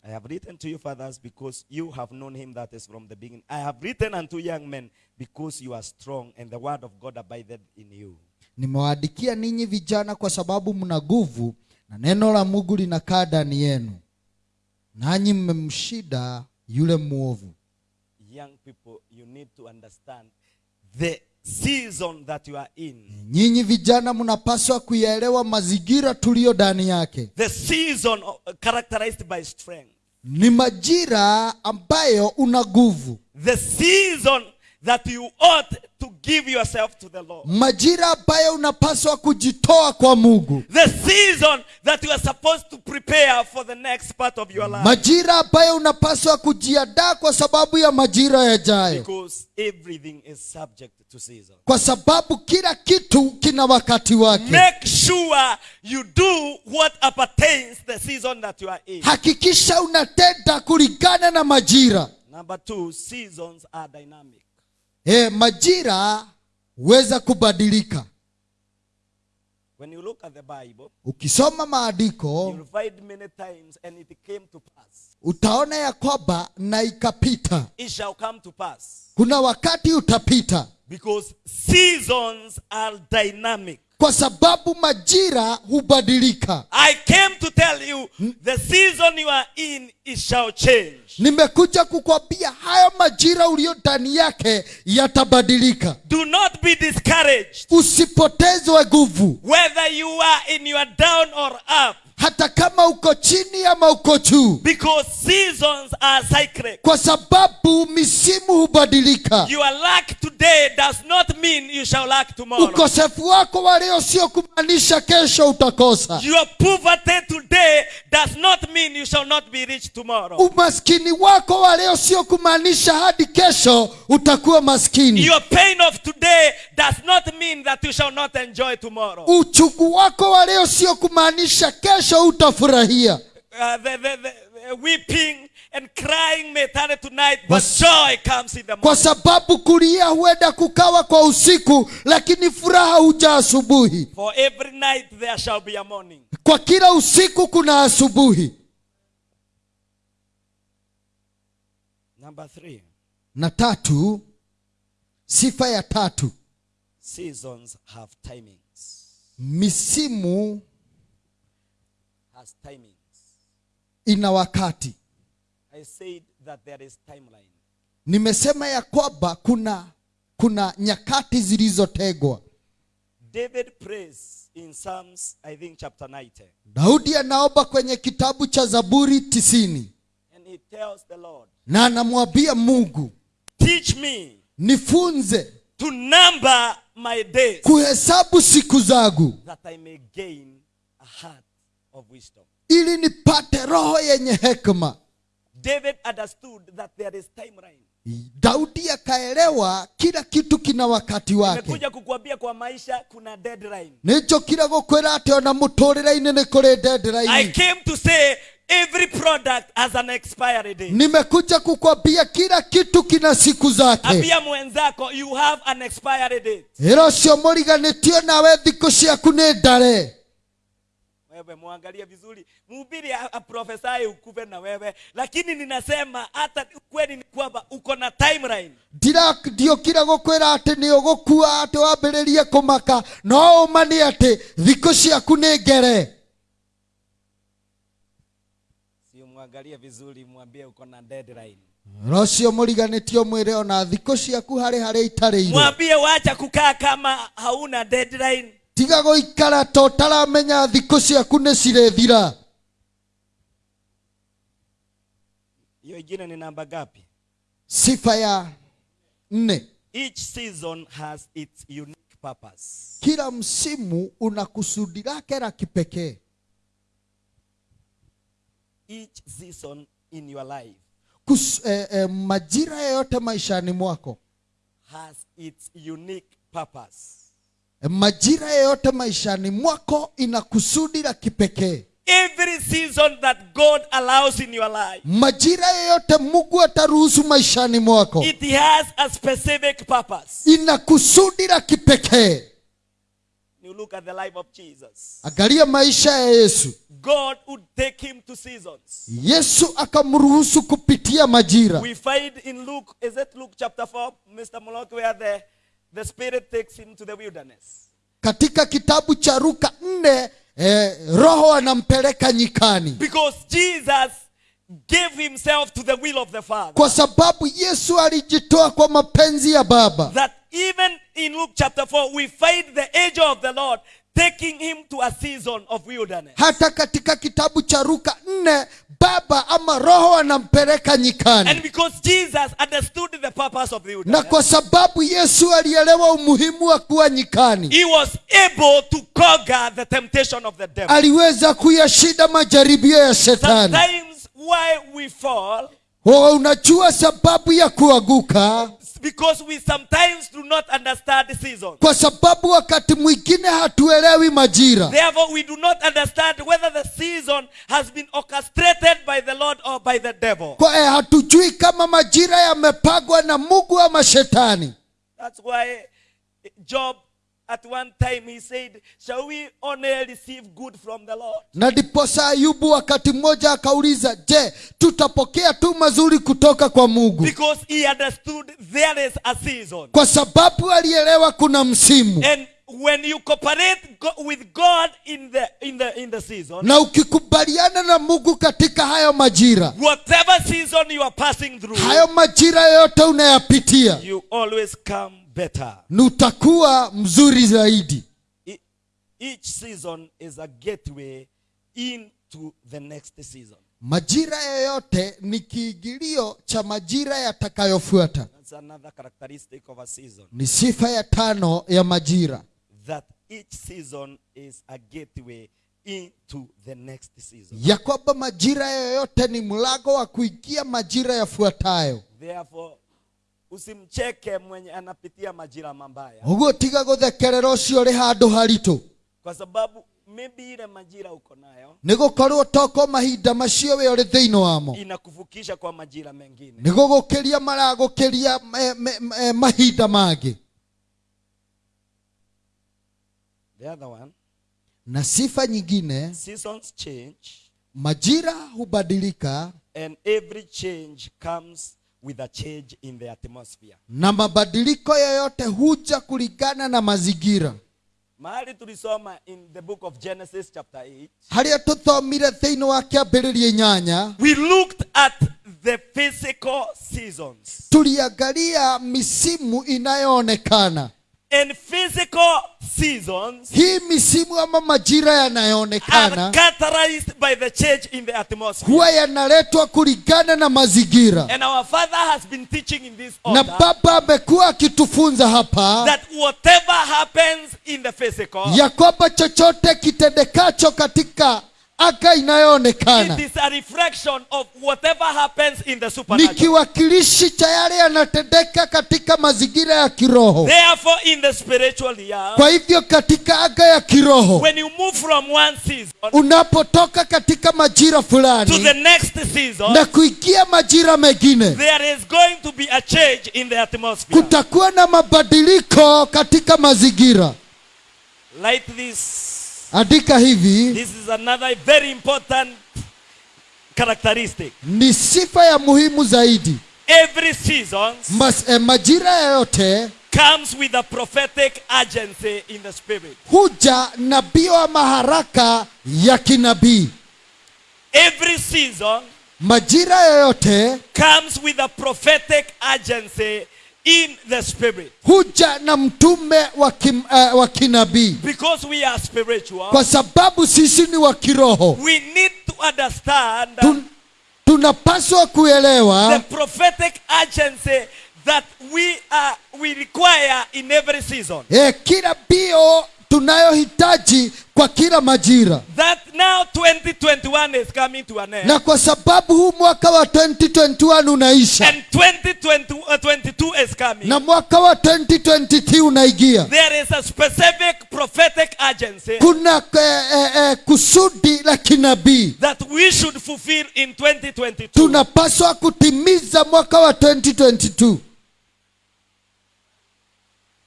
I have written to you, fathers, because you have known him that is from the beginning. I have written unto young men, because you are strong, and the word of God abideth in you. nimewaandikia ninyi vijana kwa sababu mna nguvu na neno la mungu linakaa ndani yenu nanyi mmemshida yule mwovu Young people, you need to understand the season that you are in. nyinyi vijana mnapaswa kuyaelewa mazingira tuliyo ndani yake The season characterized by strength. ni majira ambayo una nguvu The season that you ought to give yourself to the Lord. majira ambayo unapaswa kujitoa kwa mungu The season that you are supposed to prepare for the next part of your life. majira ambayo unapaswa kujiandaa kwa sababu ya majira yajayo Because everything is subject to season. kwa sababu kila kitu kina wakati wake Make sure you do what appertains the season that you are in. hakikisha unatenda kulingana na majira Number two, seasons are dynamic. E, majira huweza kubadilika When you look at the Bible, ukisoma maandiko you'll find many times, and it came to pass. utaona ya kwamba na ikapita It shall come to pass. kuna wakati utapita Because seasons are dynamic. Kwa sababu majira hubadilika I came to tell you the season you are in it shall change. nimekuja kukwambia haya majira uliyo ndani yake yatabadilika Do not be discouraged. usipotezwe nguvu Whether you are in your down or up, hata kama uko chini ama uko juu because seasons are cyclic. kwa sababu misimu hubadilika Your lack today does not mean you shall lack tomorrow. ukosefu wako wa leo sio kumaanisha kesho utakosa Your poverty today does not mean you shall not be rich tomorrow. umaskini wako wa leo sio kumaanisha hadi kesho utakuwa maskini Your pain of today does not mean that you shall not enjoy tomorrow. Uchugu wako wa leo sio kumaanisha kesho utafurahia the, the, the, the weeping and crying may but joy comes in the kwa sababu kulia huenda kukawa kwa usiku lakini furaha huja asubuhi. For every night there shall be a morning. kwa kila usiku kuna asubuhi. Number three, na tatu sifa ya tatu. Seasons have timings. misimu Has timings. ina wakati I said that there is timeline. nimesema ya kwamba kuna kuna nyakati zilizotegwa David prays in Psalms, I think chapter 90. daudi anaomba kwenye kitabu cha zaburi tisini And he tells the Lord, na anamwambia mungu Teach me nifunze to number my days kuhesabu siku zangu that I may gain a heart of wisdom. ili nipate roho yenye hekma David understood that there is timeline. daudi akaelewa kila kitu kina wakati wake Nimekuja kukuambia kwa maisha kuna deadline. nicho kila gukwira ati ona muturire-ini ni kuri I came to say every product has an expiry date. nimekuja kukwambia kila kitu kina siku zake Ambia mwenzako you have an expiry date. ira ũcio mũriganĩtio nawe thikũ ciaku nĩ ndare Wewe muangalie vizuri, mhubiri aprofesaye ukufe na wewe, lakini ninasema hata kweli ni kwamba uko na timeline. ndira ndiokire gukwira ati ni ugukua ati wambiririe kumaka no ũma ati thiku ciaku ni ngere Si muangalie vizuri, mwambie uko na deadline. rocio ũcio mũriganĩtio mwĩre ona thiku ciaku hari hari itarĩirwo Mwambie wacha kukaa kama hauna deadline. Tiga gũikara ta ũtaramenya thikũ ciaku nĩ cirĩthira Hiyo ingine ni namba gapi? sifa ya nne Each season has its unique purpose. kila msimu una kusudi lake la kipekee Each season in your life Kus, eh, eh, majira yoyote maishani mwako has its unique purpose. Eh, majira yoyote maishani mwako ina kusudi la kipekee Every season that God allows in your life, majira yote mungu ataruhusu maishani mwako it has a specific purpose. ina kusudi la kipekee You look at the life of Jesus. angalia maisha ya yesu God would take him to seasons. yesu akamruhusu kupitia majira We find in Luke, is it Luke chapter 4, Mr. Moloch, where the, the Spirit takes him to the wilderness. katika kitabu cha Luka 4 eh, roho anampeleka nyikani Because Jesus gave himself to the will of the Father. kwa sababu yesu alijitoa kwa mapenzi ya baba That even in Luke chapter 4, we find the angel of the Lord taking him to a season of wilderness. hata katika kitabu cha ruka nne baba ama roho anampeleka nyikani. And because Jesus understood the purpose of the wilderness. na kwa sababu yesu alielewa umuhimu wa kuwa nyikani he was able to conquer the temptation of the devil. aliweza kuyashinda majaribio ya shetani Sometimes why we fall Oh, unajua sababu ya kuanguka because we sometimes do not understand the season. kwa sababu wakati mwingine hatuelewi majira Therefore, we do not understand whether the season has been orchestrated by the Lord or by the devil. kwa eh, hatujui kama majira yamepagwa na mungu ama shetani That's why Job at one time he said, Shall we only receive good from the Lord? na diposa ayubu wakati mmoja akauliza je tutapokea tu mazuri kutoka kwa mungu Because he understood there is a season. kwa sababu alielewa kuna msimu And when you cooperate with God in the in the in the season, na ukikubaliana na mungu katika hayo majira whatever season you are passing through, hayo majira yote unayapitia you always come better. Nutakuwa mzuri zaidi E- Each season is a gateway into the next season. majira yoyote ni kiingilio cha majira yatakayofuata That's another characteristic of a season. ni sifa ya tano ya majira That each season is a gateway into the next season. ya kwamba majira yoyote ni mlango wa kuingia majira yafuatayo Therefore, usimcheke mwenye anapitia majira mabaya, uguo tiga guthekerera ucio ũrĩ handu haritu kwa sababu maybe ile majira uko nayo gũkorwo toko mahinda macio we thä inä wamo. inakuvukisha kwa majira mengine. maragũkĩria eh, me- me- mahinda mangĩ. The other one, na sifa nyingine seasons change, majira hubadilika and every change comes with a change in the atmosphere. na mabadiliko yoyote huja kulingana na mazingira. Mahali tulisoma in the book of genesis chapter 8 harĩa tũthomire thĩinĩ wa kĩambĩrĩria inyanya we looked at the physical seasons. Tuliangalia misimu inayoonekana and physical seasons hii misimu ama majira yanayoonekana characterized by the change in the atmosphere. huwa yanaletwa kulingana na mazingira. And our father has been teaching in this order na baba amekuwa akitufunza hapa that whatever happens in the physical ya kwamba chochote kitendekacho katika anga inayoonekana. It is a reflection of whatever happens in the ni supernatural kiwakilishi cha yale yanatendeka katika mazingira ya kiroho. Therefore in the spiritual year, kwa hivyo katika aga ya kiroho when you move from one season unapotoka katika majira to the fulani next season na kuingia majira mengine there is going to be a change in the atmosphere. kutakuwa na mabadiliko katika mazingira. Like this, andika hivi this is another very important characteristic. ni sifa ya muhimu zaidi Every season Mas, eh, majira yoyote comes with a prophetic agency in the spirit. huja nabii wa maharaka ya kinabii Every season majira yoyote comes with a prophetic agency in the spirit. huja na mtume wa, kim, uh, wa kinabii Because we are spiritual, kwa sababu sisi ni wa kiroho we need to understand Tun, tunapaswa the prophetic agency that we are we require in every season. eh, kila mbio tunayohitaji kwa kila majira That now 2021 is coming to an end. na kwa sababu huu mwaka wa 2021 unaisha And 2022 is coming. na mwaka wa 2023 unaingia There is a specific prophetic kuna eh, eh, eh, kusudi la kinabii that we should fulfill in 2022. tunapaswa kutimiza mwaka wa 2022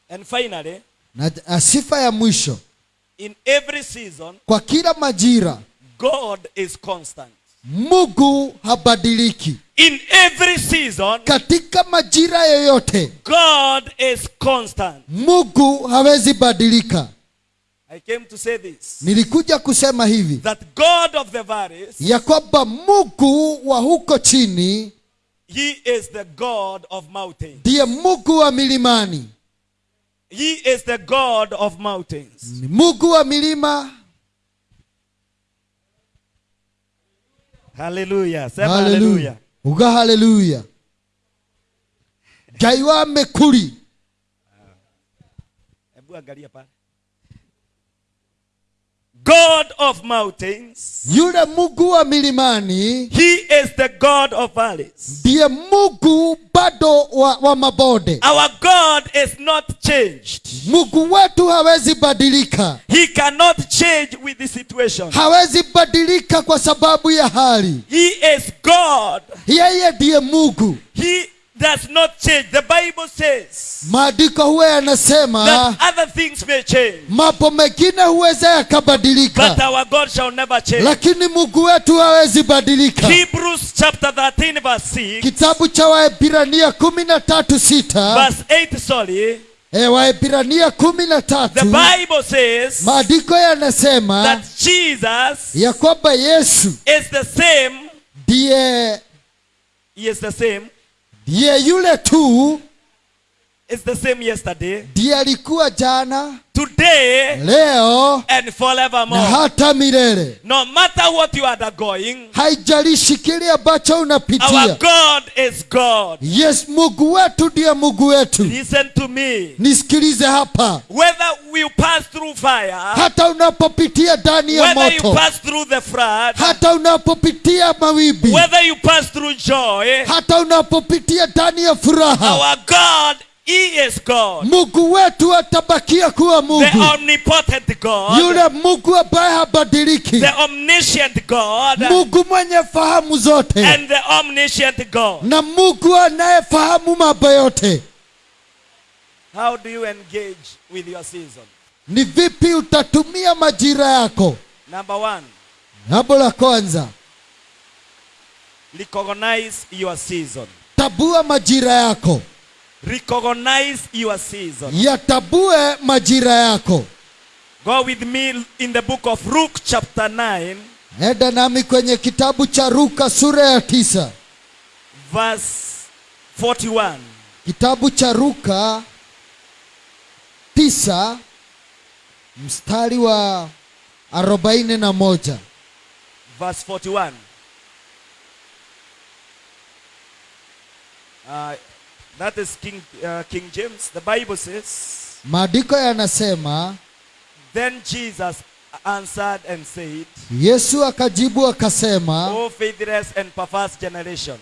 And finally, na sifa ya mwisho in every season, kwa kila majira God is constant. mungu habadiliki In every season, katika majira yoyote God is constant. mungu hawezi badilika I came to say this nilikuja kusema hivi that God of the valleys, ya kwamba mungu wa huko chini He is the God of mountains. ndiye mungu wa milimani He is the God of mountains. ni mungu wa milima Hallelujah. Sema haleluya hallelujah. uga haleluya ngai wa mekuri Hebu angalia pale. God of mountains. yule mungu wa milimani He is the God of valleys. ndiye mungu bado wa, wa mabonde Our God is not changed. mungu wetu hawezi badilika He cannot change with the situation. hawezi badilika kwa sababu ya hali He is God. yeye ndiye mungu He does not change. The Bible says maandiko huwa yanasema that other things may change, mambo mengine huweza but yakabadilika our God shall never change. lakini mungu wetu hawezi badilika Hebrews chapter 13, verse 6, kitabu cha waebrania kumi na tatu sita verse 8, sorry. e, waebrania kumi na the tatu Bible says maandiko yanasema that Jesus ya kwamba yesu is the same. ndiye He is the same. ndiye yule tu It's the same yesterday, ndiye alikuwa jana today, leo and forevermore. na hata milele No matter what you are undergoing, haijalishi kile ambacho our unapitia God is God. yes mungu wetu ndiye mungu wetu Listen to me. nisikilize hapa Whether you pass through fire, hata unapopitia ndani ya moto. whether you pass through the flood, hata unapopitia mawimbi whether you pass through joy, hata unapopitia ndani ya furaha our God, He is God. mungu wetu atabakia kuwa Mungu. The omnipotent God, yule mungu ambaye habadiliki the omniscient God, mungu mwenye fahamu zote and the omniscient God. na mungu anayefahamu mambo yote How do you engage with your season? ni vipi utatumia majira yako Number one, jambo la kwanza recognize your season. tabua majira yako Recognize your season. yatabue majira yako Go with me in the book of Luke, chapter 9, enda nami kwenye kitabu cha ruka sura ya tisa verse 41. kitabu cha ruka tisa mstari wa arobaini na moja Verse 41. Uh, that is King, uh, King James. The Bible says, maandiko yanasema Then Jesus answered and said, yesu akajibu akasema O faithless and perverse generation,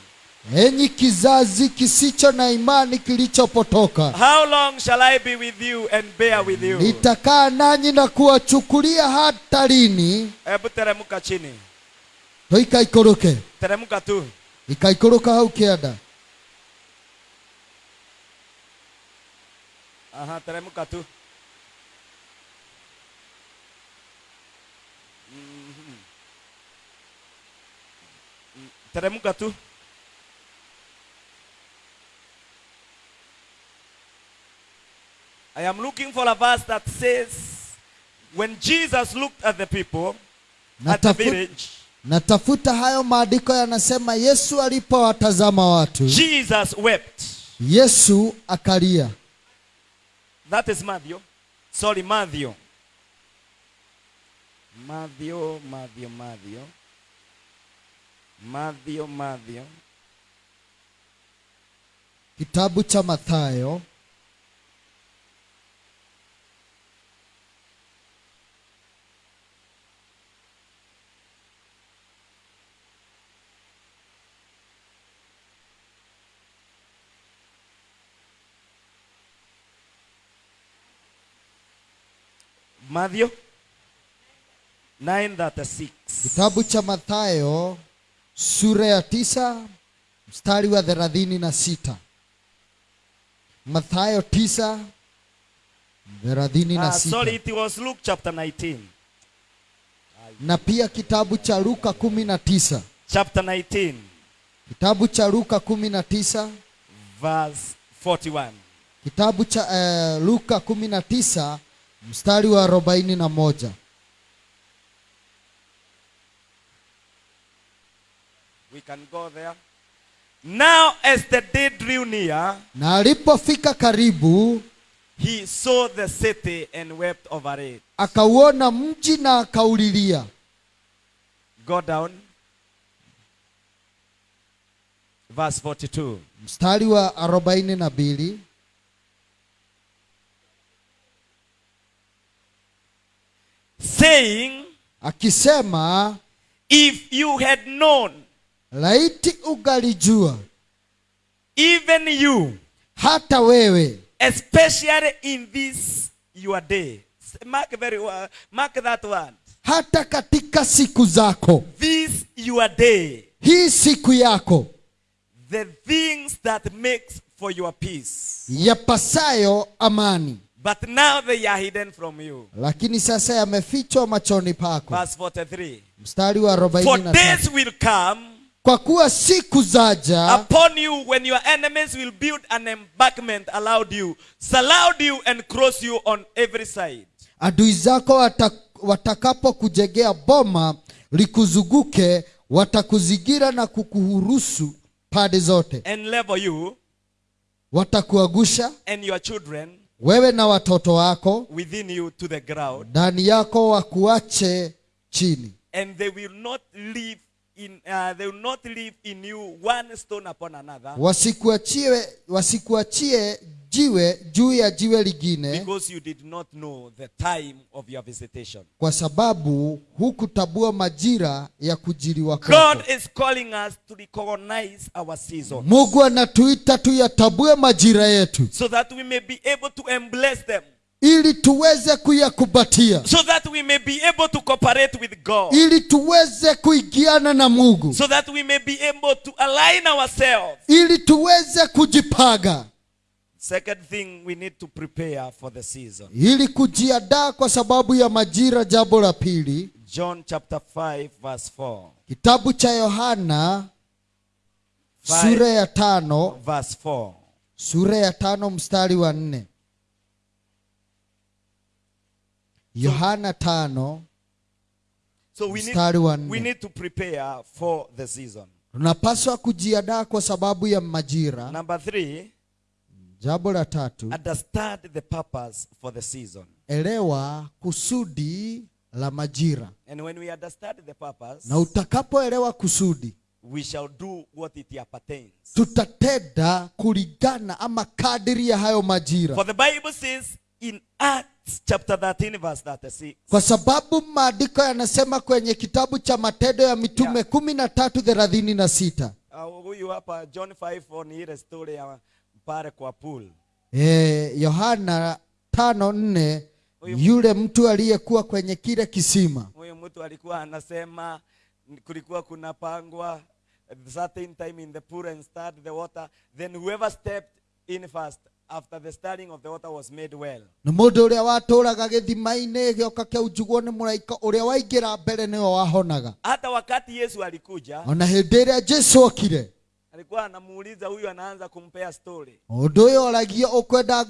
enyi kizazi kisicho na imani kilichopotoka how long shall I be with you and bear with you? nitakaa nanyi na kuwachukulia hata lini Hebu teremuka chini. toika ikoroke, Teremuka tu. ikaikoroka hau kĩanda Aha, teremuka tu. Mhm. Mm, Teremuka tu. I am looking for a verse that says, when Jesus looked at the people at the village, natafuta hayo maandiko yanasema yesu alipowatazama watu Jesus wept. yesu akalia That is Matthew. Sorry, Matthew. Matthew, Matthew, Matthew. Matthew, Matthew. kitabu cha mathayo Matthew 936. kitabu cha mathayo sura ya tisa mstari wa thelathini na sita mathayo tisa thelathini na Ah, sorry, it was Luke chapter 19. na pia kitabu cha luka kumi na tisa Chapter 19, kitabu cha luka kumi na tisa verse 41. kitabu cha uh, luka kumi na tisa mstari wa arobaini na moja We can go there. Now as the day drew near, na alipofika karibu he saw the city and wept over it. Akauona mji na akaulilia. Go down. Verse 42. Mstari wa 42. Saying, akisema If you had known, laiti ugalijua even you, hata wewe especially in this your day. Mark very well. Mark that one hata katika siku zako This your day. hii siku yako The things that makes for your peace. yapasayo amani But now they are hidden from you. lakini sasa yamefichwa machoni pako Verse 43. mstari wa For arobaini na days will come kwa kuwa siku zaja upon you when your enemies will build an embankment around you, surround you, and cross you on every side. adui zako wata, watakapokujegea boma likuzuguke watakuzigira na kukuhurusu pande zote and level you watakuagusha and your children wewe na watoto wako within you to the ground, ndani yako wakuache chini. and they will not live in uh, they will not live in you one stone upon another, wasikuachie wasikuachie jiwe juu ya jiwe lingine because you did not know the time of your visitation. kwa sababu hukutabua majira ya kujiliwa kwako. God is calling us to recognize our season mungu anatuita tuyatabue majira yetu. So that we may be able to embrace them, ili tuweze kuyakubatia so that we may be able to cooperate with God, ili tuweze kuigiana na mungu. So that we may be able to align ourselves. ili tuweze kujipaga Second thing, we need to prepare for the season. ili kujiandaa kwa sababu ya majira jambo la pili John chapter 5, verse 4. kitabu cha yohana sura ya tano Verse 4. sura ya tano mstari wa nne yohana tano So we need, Mstari wa nne. we need to prepare for the season. tunapaswa kujiandaa kwa sababu ya majira Number three, jambo la tatu understand the purpose for the season. elewa kusudi la majira And when we understand the purpose, na utakapoelewa kusudi we shall do what it appertains. tutatenda kulingana ama kadiri ya hayo majira For the Bible says in Acts chapter 13, verse 36, kwa sababu maandiko yanasema kwenye kitabu cha matendo ya mitume Yeah. kumi na tatu thelathini na sita uh, huyu hapa John 5 ni ile story ya pale kwa pool. Eh, yohana tano nne yule mtu aliyekuwa kwenye kile kisima. Huyo mtu alikuwa anasema kulikuwa kuna pangwa certain time in the pool and stirred the water then whoever stepped in first after the stirring of the water was made well. Nä må ndå å rä a watåraga gä thima-inä gä oka kä njugwo nä må raika å rä a waingä ra mbere nä we wahonaga. Hata wakati yesu alikuja ona hä ndä ä rä a jesu okire alikuwa anamuuliza huyu anaanza kumpea story. Undu uyu å yå oragia ati kwenda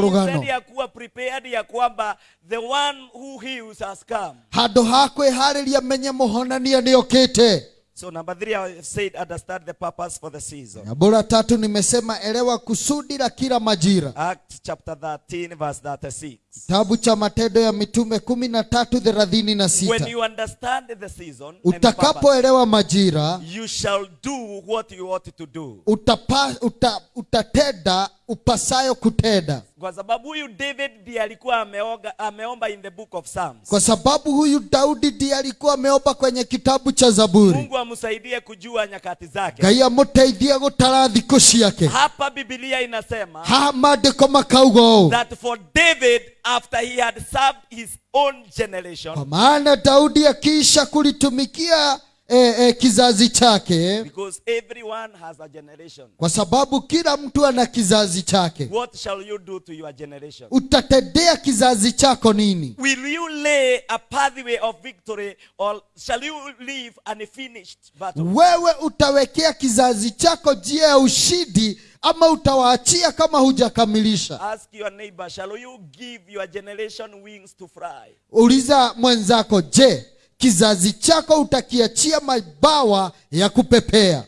rugano ya kuwa prepared ya kwamba the one who heals has come. Handu ha kwä menye muhonania ni okite so number three i said understand the purpose for the season. La tatu nimesema elewa kusudi la kila majira. Acts chapter 13 verse 36 kitabu cha matendo ya mitume kumi na tatu thelathini na when sita you understand the season utakapoelewa majira you shall do what you ought to do. utapa, uta, utatenda upasayo kutenda. Kwa sababu huyu david ndiye alikuwa ameoga, ameomba in the book of psalms. Kwa sababu huyu daudi ndiye alikuwa ameomba kwenye kitabu cha zaburi. Mungu amsaidie kujua nyakati zake. Ngai amuteithie gutara thiku ciake. Hapa bibilia inasema Ha maandiko makauga that for david after he had served his own generation. Kwa maana daudi akiisha kulitumikia eh, eh, kizazi chake because everyone has a generation. kwa sababu kila mtu ana kizazi chake. What shall you do to your generation? Utatendea kizazi chako nini? Will you lay a pathway of victory or shall you leave unfinished battle? Wewe utawekea kizazi chako njia ya ushidi ama utawaachia kama hujakamilisha? Ask your neighbor shall you give your generation wings to fly? Uliza mwenzako je kizazi chako utakiachia mabawa ya kupepea.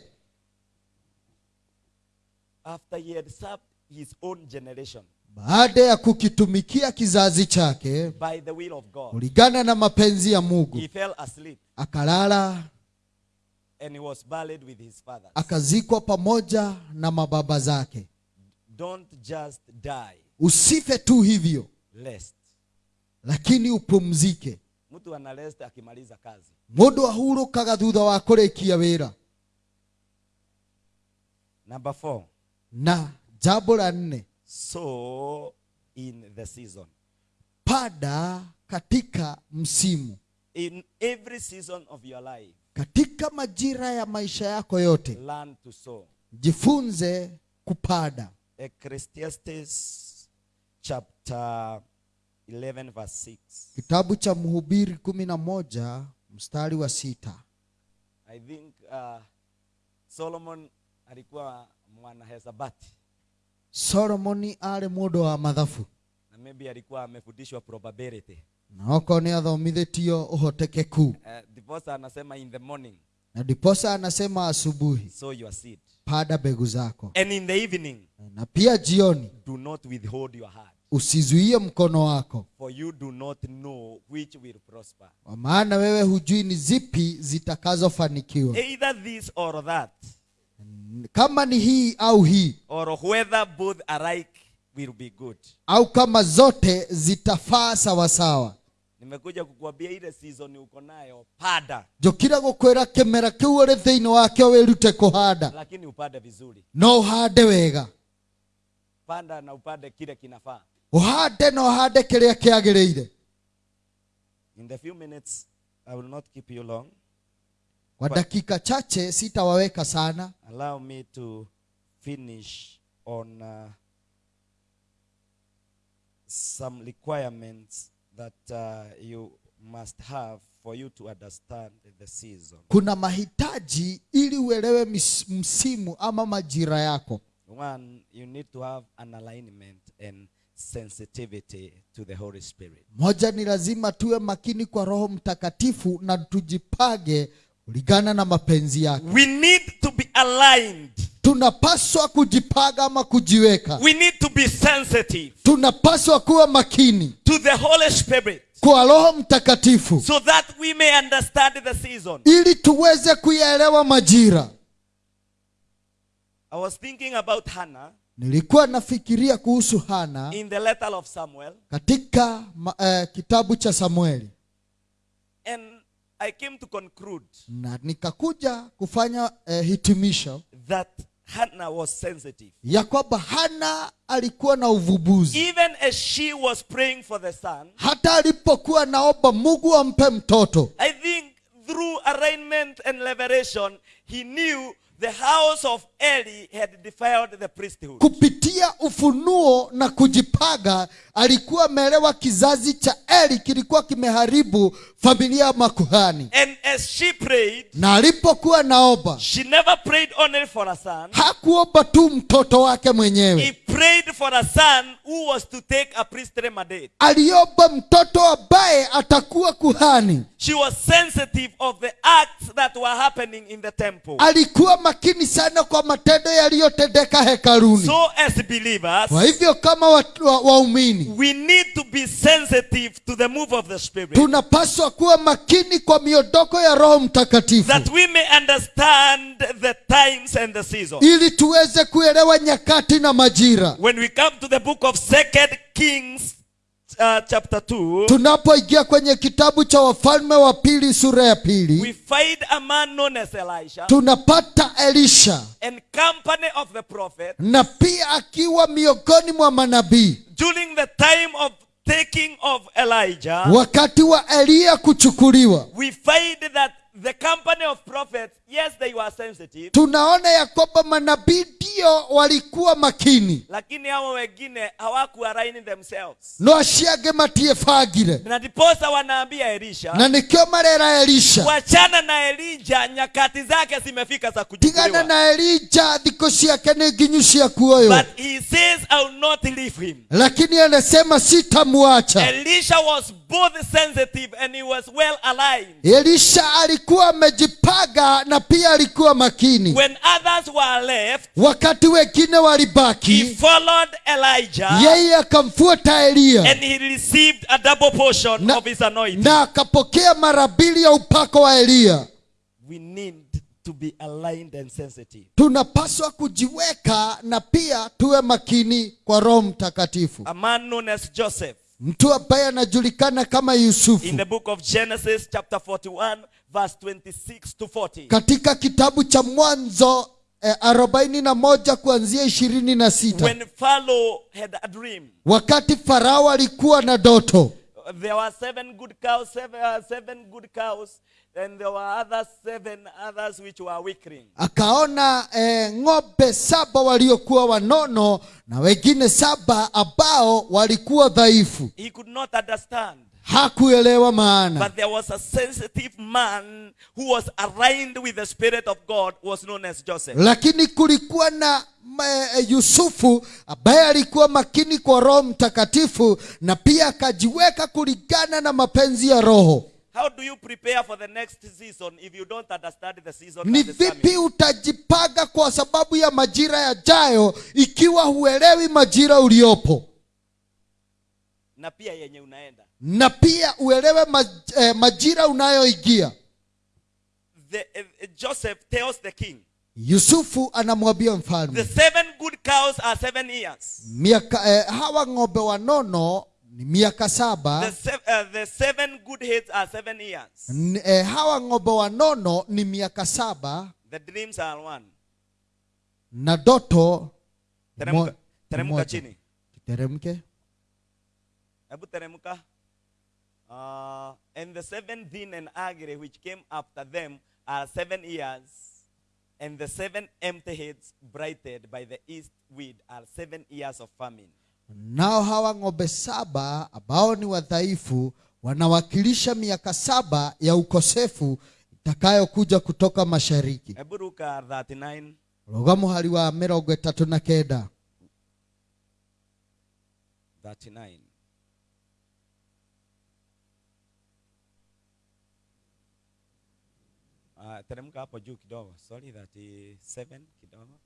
After he had served his own generation baada ya kukitumikia kizazi chake by the will of God kulingana na mapenzi ya mungu he fell asleep akalala and he was buried with his father. akazikwa pamoja na mababa zake. Don't just die. Usife tu hivyo lest lakini upumzike mtu ana rest akimaliza kazi. Mũndũ ahurũkaga thutha wa kũrĩkia wĩra. Number four. Na jambo la nne. So in the season. Pada katika msimu. In every season of your life. Katika majira ya maisha yako yote. Learn to sow. Jifunze kupada ecclesiastes chapter 11 verse 6 kitabu cha mhubiri kumi na moja mstari wa sita. I think uh, Solomon alikuwa mwana hesabati solomoni arĩ mũndũ wa mathabu na maybe alikuwa amefundishwa probability. na okorwo nĩ athomithĩtio ũhotekeku Uh, ndiposa anasema in the morning. Na ndiposa anasema asubuhi. Sow your seed. Panda mbegu zako. And in the evening na pia jioni. do not withhold your heart usizuie mkono wako for you do not know which will prosper. kwa maana wewe hujui ni zipi zitakazofanikiwa Either this or that kama ni hii au hii or whether both alike will be good. au kama zote zitafaa sawasawa Nimekuja kukuambia ile season uko nayo pada, njũkire gukwira kimera kiu uri thiini wakio wirute kuhanda lakini upande vizuri. no uhande wega Panda na upande kile kinafaa. Ũhande na uhande kĩrĩa kĩagĩrĩire In the few minutes, I will not keep you long. kwa dakika chache sitawaweka sana Allow me to finish on uh, some requirements that uh, you must have for you to understand the season. kuna mahitaji ili uelewe msimu ama majira yako One, you need to have an alignment and sensitivity to the Holy Spirit. moja ni lazima tuwe makini kwa roho mtakatifu na tujipage kulingana na mapenzi yake We need to be aligned. tunapaswa kujipaga ama kujiweka We need to be sensitive tunapaswa kuwa makini to the Holy Spirit kwa roho mtakatifu so that we may understand the season. ili tuweze kuyaelewa majira I was thinking about Hannah nilikuwa nafikiria kuhusu hana in the letter of Samuel, katika eh, kitabu cha samueli. And I came to conclude na nikakuja kufanya uh, hitimisho that Hannah was sensitive. ya kwamba hana alikuwa na uvubuzi. Even as she was praying for the son, hata alipokuwa naomba mungu ampe mtoto. I think through arraignment and liberation, he knew the house of Eli had defiled the priesthood. kupitia ufunuo na kujipaga alikuwa ameelewa kizazi cha eli kilikuwa kimeharibu familia ya makuhani And as she prayed, na alipokuwa naomba she never prayed only for a son. hakuomba tu mtoto wake mwenyewe. He prayed for a son who was to take a priestly mandate. aliomba mtoto ambaye atakuwa kuhani She was sensitive of the acts that were happening in the temple. alikuwa makini sana kwa matendo yaliyotendeka hekaluni. So, as believers, kwa hivyo kama waumini wa- waumini we need to be sensitive to the move of the Spirit. tunapaswa kuwa makini kwa miondoko ya roho mtakatifu. That we may understand the times and the seasons. ili tuweze kuelewa nyakati na majira. When we come to the book of Second Kings, uh, chapter 2, tunapoingia kwenye kitabu cha wafalme wa pili sura ya pili we find a man known as Elisha tunapata elisha and company of the prophet na pia akiwa miongoni mwa manabii during the time of taking of Elijah. wakati wa eliya kuchukuliwa we find that the company of prophets, yes, they were sensitive, tunaona ya kwamba manabii ndio walikuwa makini lakini hao wengine hawakuaraini themselves. no aciange matiebangire Na ndiposa wanaambia Elisha, na nikio marera elisha wachana na Elija, nyakati zake zimefika za tigana kuchukuliwa. na elija thikũ ciake nĩ nginyu cia kuoywo But he says, I will not leave him. lakini anasema sitamwacha Elisha was both sensitive and he was well aligned. elisha alikuwa amejipanga na pia alikuwa makini When others were left, wakati wengine he walibaki followed Elijah yeye akamfuata eliya and he received a double portion Na- of his anointing. na akapokea mara mbili ya upako wa eliya We need to be aligned and sensitive. tunapaswa kujiweka na pia tuwe makini kwa roho mtakatifu A man known as Joseph mtu ambaye anajulikana kama yusufu in the book of Genesis, chapter 41, verse 26 to 40. katika kitabu cha mwanzo eh, arobaini na moja kuanzia ishirini na sita. When Pharaoh had a dream, wakati farao alikuwa na doto. There were seven good cows, seven, uh, seven good cows, and there were others seven others which were weakling. akaona eh, ng'ombe saba waliokuwa wanono na wengine saba ambao walikuwa dhaifu. He could not understand hakuelewa maana. But there was a sensitive man who was aligned with the Spirit of God, was known as Joseph. lakini kulikuwa na eh, yusufu ambaye alikuwa makini kwa roho mtakatifu na pia akajiweka kulingana na mapenzi ya roho. How do you prepare for the next season if you don't understand the season ni vipi utajipanga kwa sababu ya majira yajayo ikiwa huelewi majira uliopo na pia yenye unaenda. Na pia uelewe maj, eh, majira unayoingia. The, uh, joseph tells the king yusufu anamwambia mfalme the seven good cows are seven years miaka eh, hawa ng'ombe wanono ni miaka saba. The, se- uh, the seven good heads are seven years N- eh, hawa ng'ombe wanono ni miaka saba. The dreams are one. Na doto teremka, teremka chini. Teremke hebu teremka. Uh, and the seven din and agri which came after them are seven years and the seven empty heads brighted by the east wind are seven years of famine. Nao hawa ng'ombe saba ambao ni wadhaifu wanawakilisha miaka saba ya ukosefu itakayokuja kutoka mashariki. Hebu ruka 39 ruga muhari wa mirongo itatu na kenda. 39 Uh, teremka hapo juu kidogo. Sorry, kidogo.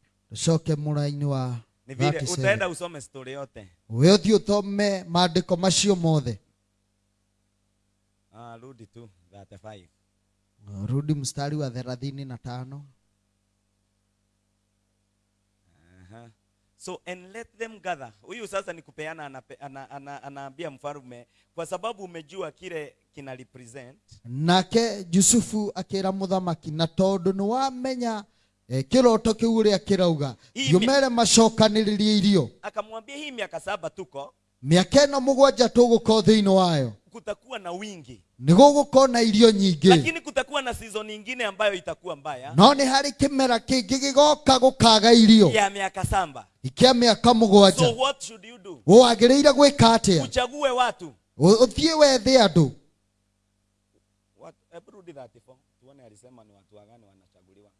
Mura-ini wa ni vile utaenda usome story yote. We uthi uthome maandĩko macio mothe. Ah, rudi tu 35. Rudi mstari wa 35. So and let them gather. Huyu sasa ni kupeana anaambia ana, ana, anaambia mfarume kwa sababu umejua kile kina represent. Nake Yusufu akira mũthamaki na tondũ ni wamenya eh, kĩroto kĩu ũrĩa kĩrauga Yumere thiũmere macokanĩrĩrie irio. Akamwambia hii miaka saba tuko mĩaka ĩno mũgwanja tũgũkorwo thĩinĩ wayo. Kutakuwa na wingi. Nĩ gũgũkorwo na irio nyingĩ. Lakini kutakuwa na season ingine ambayo itakuwa mbaya. No nĩ harĩ kĩmera kĩngĩ gĩgoka gũkaga irio. Ya miaka samba. Ikĩa mĩaka so mũgwanja what should you do? Wagĩrĩire gwĩka atĩa? Uchague watu. Ũthiĩ wethe andũ. What- hebu rudi 34 tuone alisema ni watu wagani wanachaguliwa.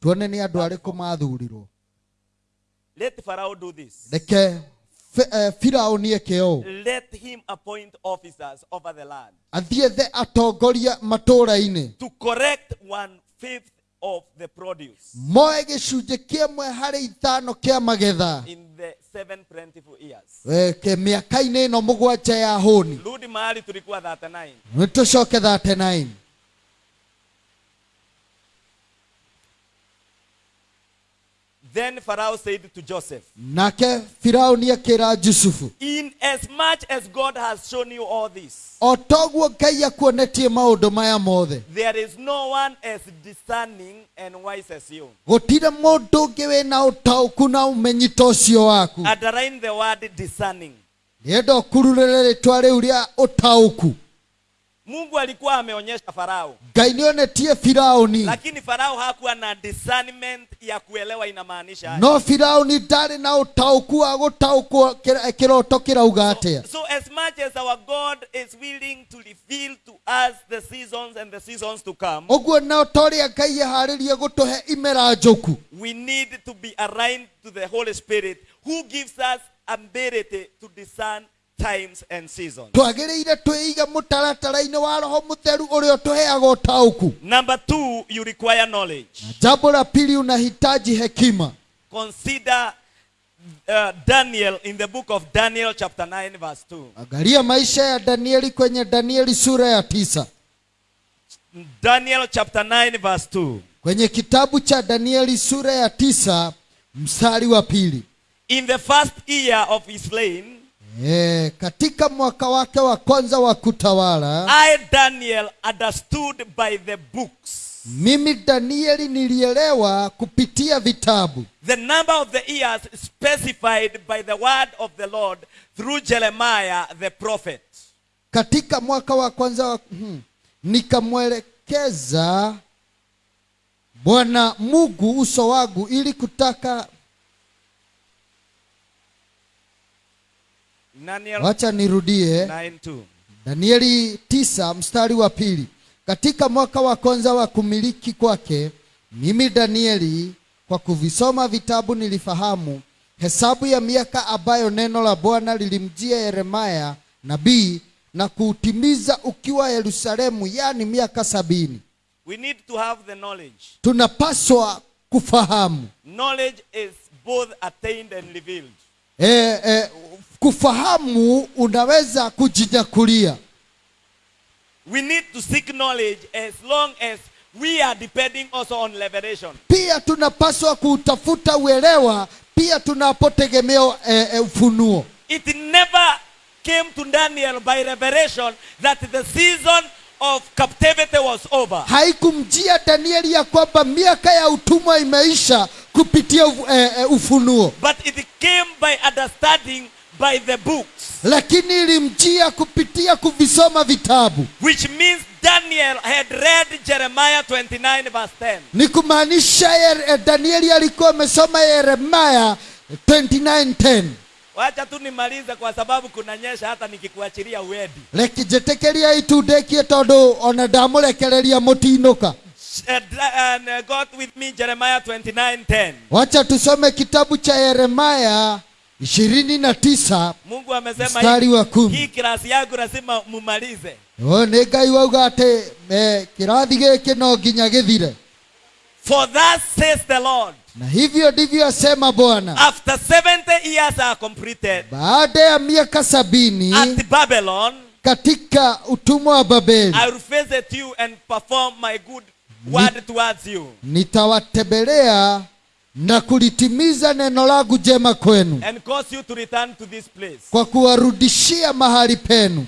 Tuone nĩ andũ arĩkũ mathurirwo. Let Pharaoh do this. Reke firaũni eke ũũ let him appoint officers over the land. Athiĩ atongoria matũũra-inĩ to correct one fifth of the produce. Moe gĩcunjĩ kĩmwe harĩ ithano kĩa magetha. In the seven plentiful years. Eh, mĩaka-inĩ ĩno mũgwanja ya hũni. Rudi mahali tulikuwa 39 nĩ tũcoke 39 then Pharaoh said to Joseph nake firauni akĩra jusufu in as much as God has shown you all this o toguo ngai akuonetie maũndũ maya mothe. there is no one as discerning and wise as you. Ũtaũku na ũmenyi ta ũcio waku. Underline the word discerning. Nĩenda ũkururĩre rĩtwa rĩu rĩa ũtaũku Mungu alikuwa ameonyesha Farao. Ngai nĩonetie firaũni lakini Farao hakuwa na discernment ya kuelewa inamaanisha aje. no firaũni ndarĩ na ũtaũku wa gũtaũkwo kĩra- kĩroto kĩrauga atĩa? So as much as our God is willing to reveal to us the seasons and the seasons to come, ũguo ta ũrĩa ngai eharĩrie gũtũhe imera njũku. we need to be aligned to the Holy Spirit who gives us ability to discern times and seasons. twagĩrĩire twĩige mũtaratara-inĩ wa roho mũtheru ũrĩa ũtũheaga ũtaũku Number two, you require knowledge. jambo la pili unahitaji hekima Consider uh, Daniel in the book of Daniel, chapter 9, verse 2. angalia maisha ya danieli kwenye danieli sura ya tisa Daniel, chapter 9, verse 2. kwenye kitabu cha danieli sura ya tisa mstari wa pili In the first year of his reign, e, katika mwaka wake wa kwanza wa kutawala I, Daniel, understood by the books mimi danieli nilielewa kupitia vitabu the number of the years specified by the word of the Lord through Jeremiah the prophet. katika mwaka wa kwanza wa, hmm, nikamwelekeza bwana mungu uso wangu ili kutaka wacha nirudie 9 2. danieli tisa mstari wa pili katika mwaka wa kwanza wa kumiliki kwake mimi danieli kwa kuvisoma vitabu nilifahamu hesabu ya miaka ambayo neno la bwana lilimjia yeremaya nabii na kuutimiza ukiwa yerusalemu yani miaka sabini We need to have the knowledge. tunapaswa kufahamu Knowledge is both attained and revealed. E, e, kufahamu unaweza kujinyakulia. We need to seek knowledge as long as we are depending also on liberation pia tunapaswa kutafuta uelewa pia tunapotegemea e, e, ufunuo. It never came to Daniel by revelation that the season of captivity was over. haikumjia danieli ya kwamba miaka ya utumwa imeisha kupitia u- e, e, ufunuo But it came by understanding by the books, lakini ilimjia kupitia kuvisoma vitabu which means Daniel had read Jeremiah 29, verse 10. ni kumaanisha e, danieli alikuwa amesoma Yeremia 29:10 Wacha tu nimalize kwa sababu kunanyesha hata nikikuachilia uedi. rekijetekeria itundekie tondu ona ndamurekereria mutinuka and uh, God with me, Jeremiah 29:10. wacha tusome kitabu cha yeremaya ishirini na tisa Mungu amesema Mstari wa kumi. hii kirasi yangu lazima mumalize. Oh, nĩ ngai wauga atĩ eh, kĩrathi gĩkĩ no nginya gĩthire For thus says the Lord, na hivyo ndivyo asema bwana. After 70 years are completed baada ya miaka sabini at Babylon, katika utumwa wa babeli I will visit you and perform my good word towards you. nitawatembelea na kulitimiza neno langu jema kwenu. And cause you to return to this place. kwa kuwarudishia mahali penu.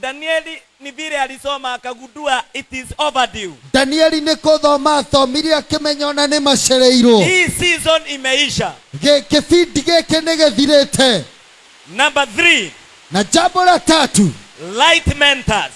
Danieli ni vile alisoma akagundua it is overdue. danieli nĩ kũthoma athomire akĩmenya ona ni macereirwo Hii season imeisha. Ge kĩbindi gĩkĩ nĩ gĩthirĩte Number three, na jambo la tatu light mentors.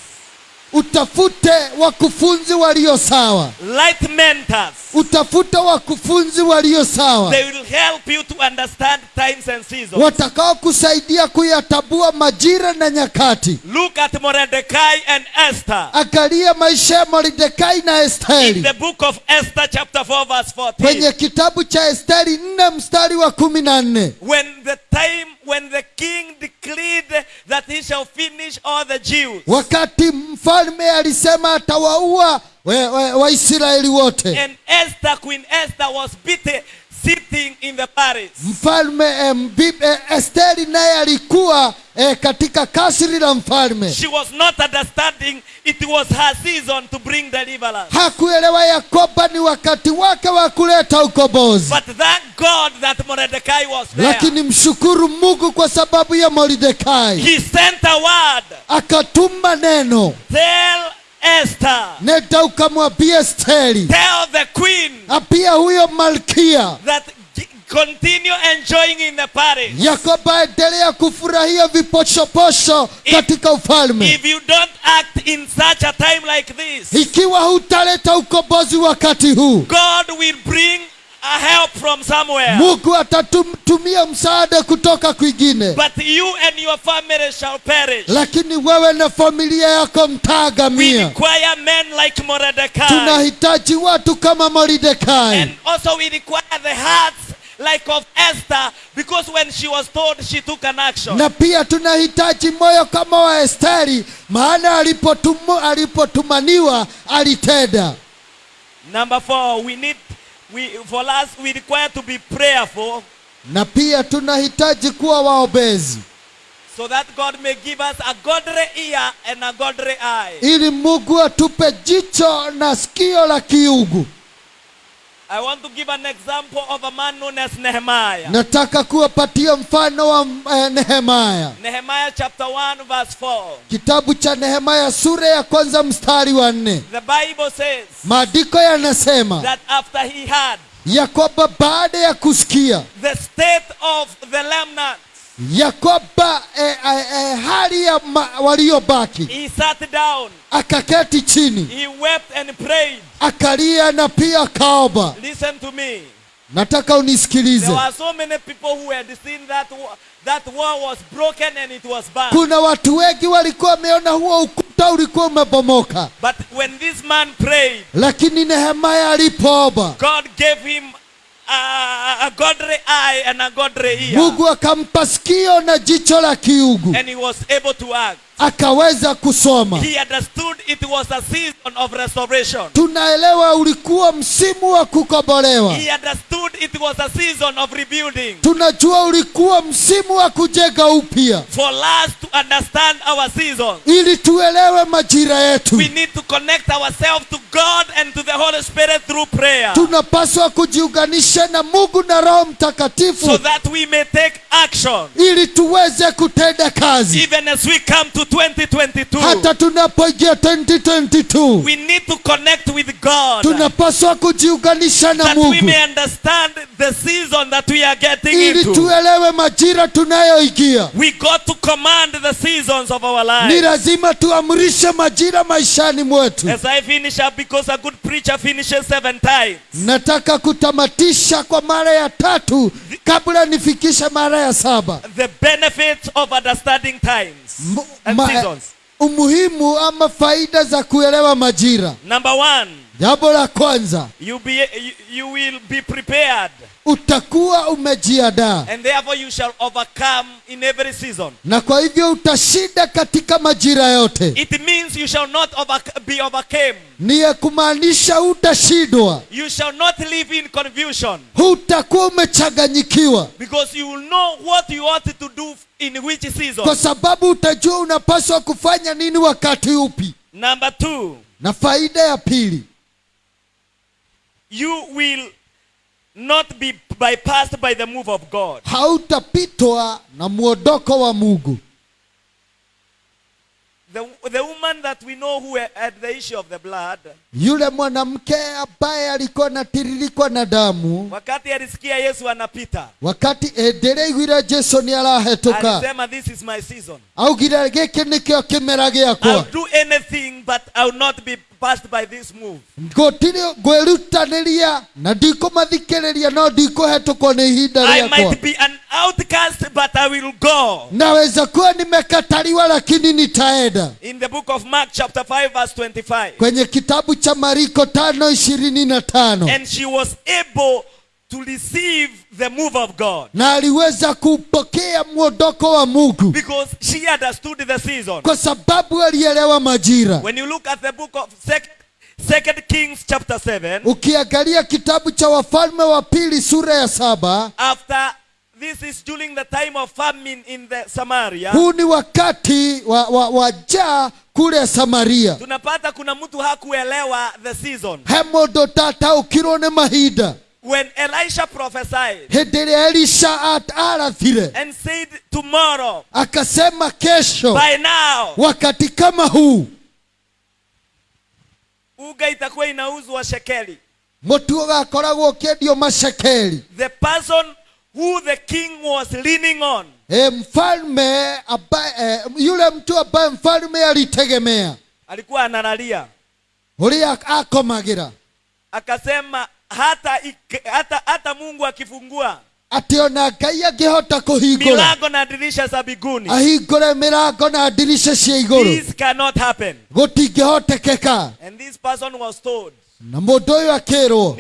Utafute wakufunzi walio sawa Light mentors. utafute wakufunzi walio sawa They will help you to understand times and seasons. watakao kusaidia kuyatabua majira na nyakati Look at Mordecai and Esther. angalia maisha ya mordekai na In the book of Esther, chapter 4, verse 14. kwenye kitabu cha esteri 4 mstari wa kumi na nne When the time, when the king declared that he shall finish all the Jews, wakati mfalme alisema atawaua waisraeli wa Waisraeli wote. And Esther, Queen Esther, was beaten sitting in the palace. mfalme eh, mbi- eh, esteri naye alikuwa eh, katika kasri la mfalme She was not understanding it was her season to bring deliverance. hakuelewa ya kwamba ni wakati wake wa kuleta ukombozi But thank God that Mordecai was there. lakini mshukuru mungu kwa sababu ya Mordecai. He sent a word. akatuma neno Tell Esther, nenda ukamwambie esteri tell the queen Apia huyo malkia. that continue enjoying in the palace. ya kwamba endelea kufurahia viposhoposho If- katika ufalme. If you don't act in such a time like this, ikiwa hutaleta ukombozi wakati huu. God will bring a help from somewhere. mungu atatumia msaada kutoka kwingine But you and your family shall perish. lakini wewe na familia yako We require men like Mordecai. tunahitaji watu kama Mordecai. And also we require the hearts like of Esther because when she was told she took an action. na pia tunahitaji moyo kama wa esteri maana alipotumwa alipotumaniwa alitenda Number four, we need we for us we require to be prayerful na pia tunahitaji kuwa waombezi so that God may give us a godly ear and a godly eye. ili mungu atupe jicho na sikio la kiungu I want to give an example of a man known as Nehemiah. nataka kuwapatia mfano wa Nehemiah. nehemaya Nehemiah chapter 1 verse 4. kitabu cha nehemaya sura ya kwanza mstari wa 4. The Bible says maandiko yanasema that after he had ya kwamba baada ya kusikia the state of the remnant, ya kwamba eh, eh, eh, hali ya waliobaki he sat down, akaketi chini he wept and prayed. akalia na pia akaomba Listen to me. nataka There unisikilize were so many people who had seen that that wall was broken and it was burned. kuna watu wengi walikuwa wameona huo ukuta ulikuwa umebomoka But when this man prayed, lakini nehemaya alipoomba God gave him a, a godly eye and a godly ear. mungu akampa sikio na jicho la kiugu And he was able to act. Akaweza kusoma. He understood it was a season of restoration. tunaelewa ulikuwa msimu wa kukobolewa He understood it was a season of rebuilding. tunajua ulikuwa msimu wa kujenga upya. For us to understand our season, ili tuelewe majira yetu. we need to connect ourselves to God and to the Holy Spirit through prayer. Tunapaswa kujiunganisha na mungu na roho mtakatifu. So that we may take action. ili tuweze kutenda kazi. Even as we come to 2022, hata tunapoingia 2022 we need to connect with God. tunapaswa kujiunganisha na that we may understand the season that we are getting ili into. tuelewe majira tunayoingia. We got to command the seasons of our ni lives. lazima tuamrishe majira maishani mwetu. As I finish up, because a good preacher finishes seven times. nataka kutamatisha kwa mara ya tatu kabla nifikishe mara ya saba. The benefits of understanding times. M- and ma- seasons. umuhimu ama faida za kuelewa majira Number one, jambo la kwanza you, be, you, you will be prepared, utakuwa umejiandaa. And therefore you shall overcome in every season. na kwa hivyo utashinda katika majira yote. It means you shall not over, be overcame. Ni ya kumaanisha utashindwa. You shall not live in confusion. Hutakuwa umechanganyikiwa. Because you will know what you ought to do in which season. kwa sababu utajua unapaswa kufanya nini wakati upi. Number two, na faida ya pili. You will not be bypassed by the move of God. hautapitwa na muondoko wa mungu The, the woman that we know who had the issue of the blood, yule mwanamke ambaye alikuwa anatiririkwa na damu wakati alisikia Yesu anapita, wakati endereigwire jesu ni arahetuka. alisema this is my season. augire gĩkĩ nĩkĩo giakwa. I'll do anything but I'll not be passed by this move. na ndikũmathikĩrĩria no ndikũhetũkwo nĩ ihinda I might be an outcast but I will go. naweza kuwa nimekataliwa lakini nitaenda In the book of Mark chapter 5 verse 25. kwenye kitabu cha mariko tano ishirini na tano And she was able to receive the move of God. Na aliweza kupokea mwondoko wa mungu. Because she understood the season. kwa sababu alielewa majira. When you look at the book of Sec- Second Kings chapter 7, ukiangalia kitabu cha wafalme wa pili sura ya saba after this is during the time of famine in the Samaria, huu ni wakati wa, wa, wa jaa kule samaria. tunapata kuna mtu hakuelewa the season. he mũndũ tataũkirwo nĩ mahinda When Elisha prophesied hĩndĩ ĩrĩa elisha at- arathire and said, Tomorrow, akasema kesho. by now, wakati kama huu. uga itakuwa inauzwa shekeli. mũtu ũgakoragwo ũkĩendio macekeri The person who the king was leaning on e, mfalme ambaye e, yule mtu ambaye mfalme alitegemea. alikuwa analalia. Ũrĩa akomagĩra akasema hata, hata, hata mungu akifungua atĩ ona ngai angĩhota kũhingũra. milango na dirisha za biguni ahingũre mĩrango na ndirica cia igũrũ. This cannot happen. Gũtingĩhotekeka. And this person was told na mũndũ ũyũ akĩrwo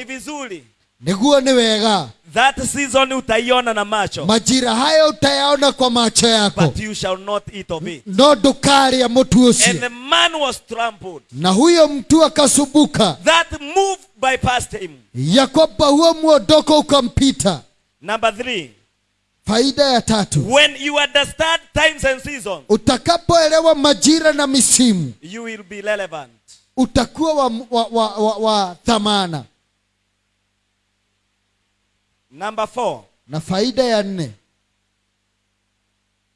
ni nĩguo nĩ wega. That season utaiona na macho. Majira hayo utayaona kwa macho yako. But you shall not eat of it. No ndũkarĩa mũtu and ũcio the man was trampled. Na huyo mtu akasumbuka. That move bypassed him. Ya kwamba huo mwondoko ukampita. Number three. Faida ya tatu. When you understand times and seasons utakapoelewa majira na misimu you will be relevant. utakuwa wa, wa, wa, wa, wa thamana number four. Na faida ya nne.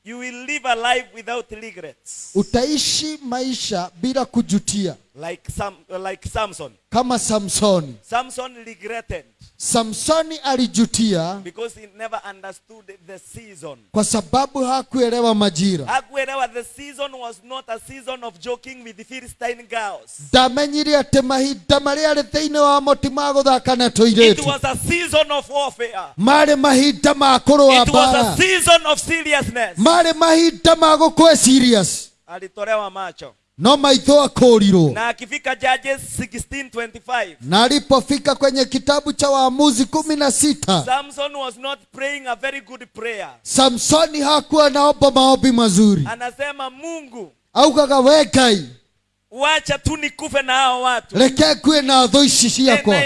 You will live a life without regrets. Utaishi maisha bila kujutia. Like Sam, like Samson. kama Samson. Samson regretted samsoni alijutia because he never understood the season. kwa sababu hakuelewa majira Hakuelewa the season was not a season of joking with the Philistine girls. ndamenyire atĩ mahinda marĩa arĩ thĩinĩ wa moti ma gũthaka na It was a season of warfare. marĩ mahinda ma kũrũa It was a season of seriousness. marĩ mahinda ma gũkwe serious Alitolewa macho. No maitho akũrirwo Na akifika Judges 16:25. na alipofika kwenye kitabu cha waamuzi kumi na sita Samson was not praying a very good prayer. samsoni hakuwa naomba maombi mazuri Anasema Mungu, augaga we ngai wacha tu nikufe na hao watu. reke kue na thũ ici And ciakwa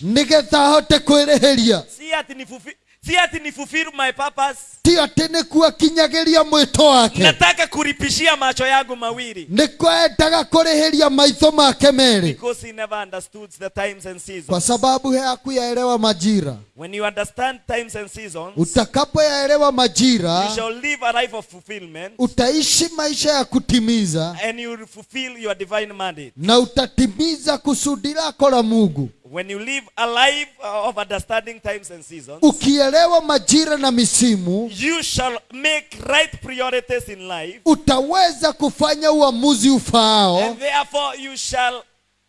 nigetha hote kwĩrĩhĩria Si ati ni fulfill, si ati ni fulfill my purpose. ti atĩ ni kuakinyagiria mwĩto wake Nataka kuripishia macho yangu mawili. ni kwendaga kũrĩhĩria maitho make meri Because he never understood the times and seasons kwa sababu hakuyaelewa majira When you understand times and seasons, utakapoyaelewa you majira shall live a life of fulfillment utaishi maisha ya kutimiza and you will fulfill your divine mandate. na utatimiza kusudi lako la mungu When you live a life uh, of understanding times and seasons, ukielewa majira na misimu you shall make right priorities in life, utaweza kufanya uamuzi ufaao and therefore you shall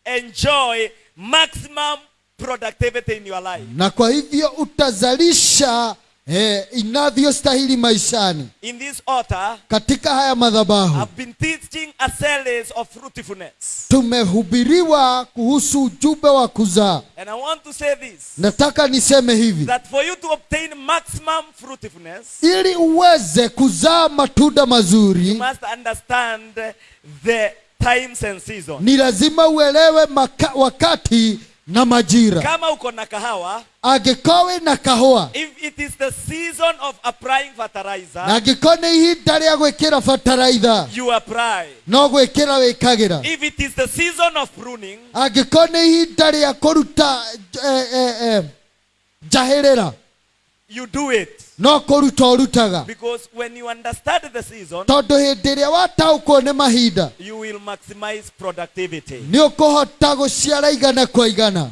enjoy maximum productivity in your life. na kwa hivyo utazalisha eh, inavyostahili maishani In this altar, katika haya madhabahu I've been teaching a series of fruitfulness. tumehubiriwa kuhusu ujumbe wa kuzaa And I want to say this nataka niseme hivi that for you to obtain maximum fruitfulness, ili uweze kuzaa matunda you mazuri must understand the times and seasons. ni lazima uelewe wakati na majira. Kama uko na kahawa, angĩkorwo na kahũa if it is the season of applying na fertilizer, angĩkorwo nĩ ihinda rĩa gwĩkĩra bataraitha you apply. no gwĩkĩra wĩkagĩra. If it is the season of pruning, angĩkorwo nĩ ihinda rĩa kũruta eh, eh, eh, njahĩrĩra. you do it. No kũruta ũrutaga Because when you understand the season, tondũ hĩndĩ ĩrĩa wataũkwo nĩ mahinda you will maximize productivity. nĩ ũkũhota gũciara igana kwa igana.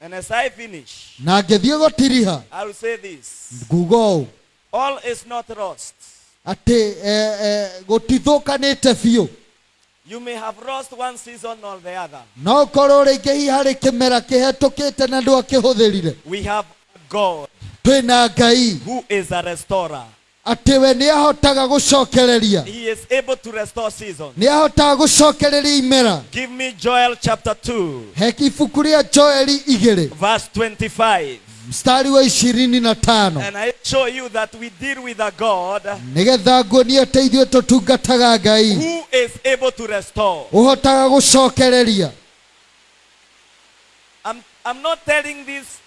And as I finish, na ngĩthiĩ gũtiriha. I will say this. Nguga ũũ. All is not lost. atĩ eh, eh, gũtithũkanĩte biũ. You may have lost one season or the other. no kĩhetũkĩte na ndwakĩhũthĩrire We have God twĩna ngai. Who is a restorer. atĩ we nĩ ahotaga gũcokereria nĩ ahotaga gũcokereria imera. Give me Joel chapter 2, he ibuku rĩa joeli igĩrĩ. verse 25. mstari wa ishirini na tano. Nĩgetha nguonie atĩ ithuĩ tũtungataga ngai. ũhotaga gũcokereria. I'm not telling this,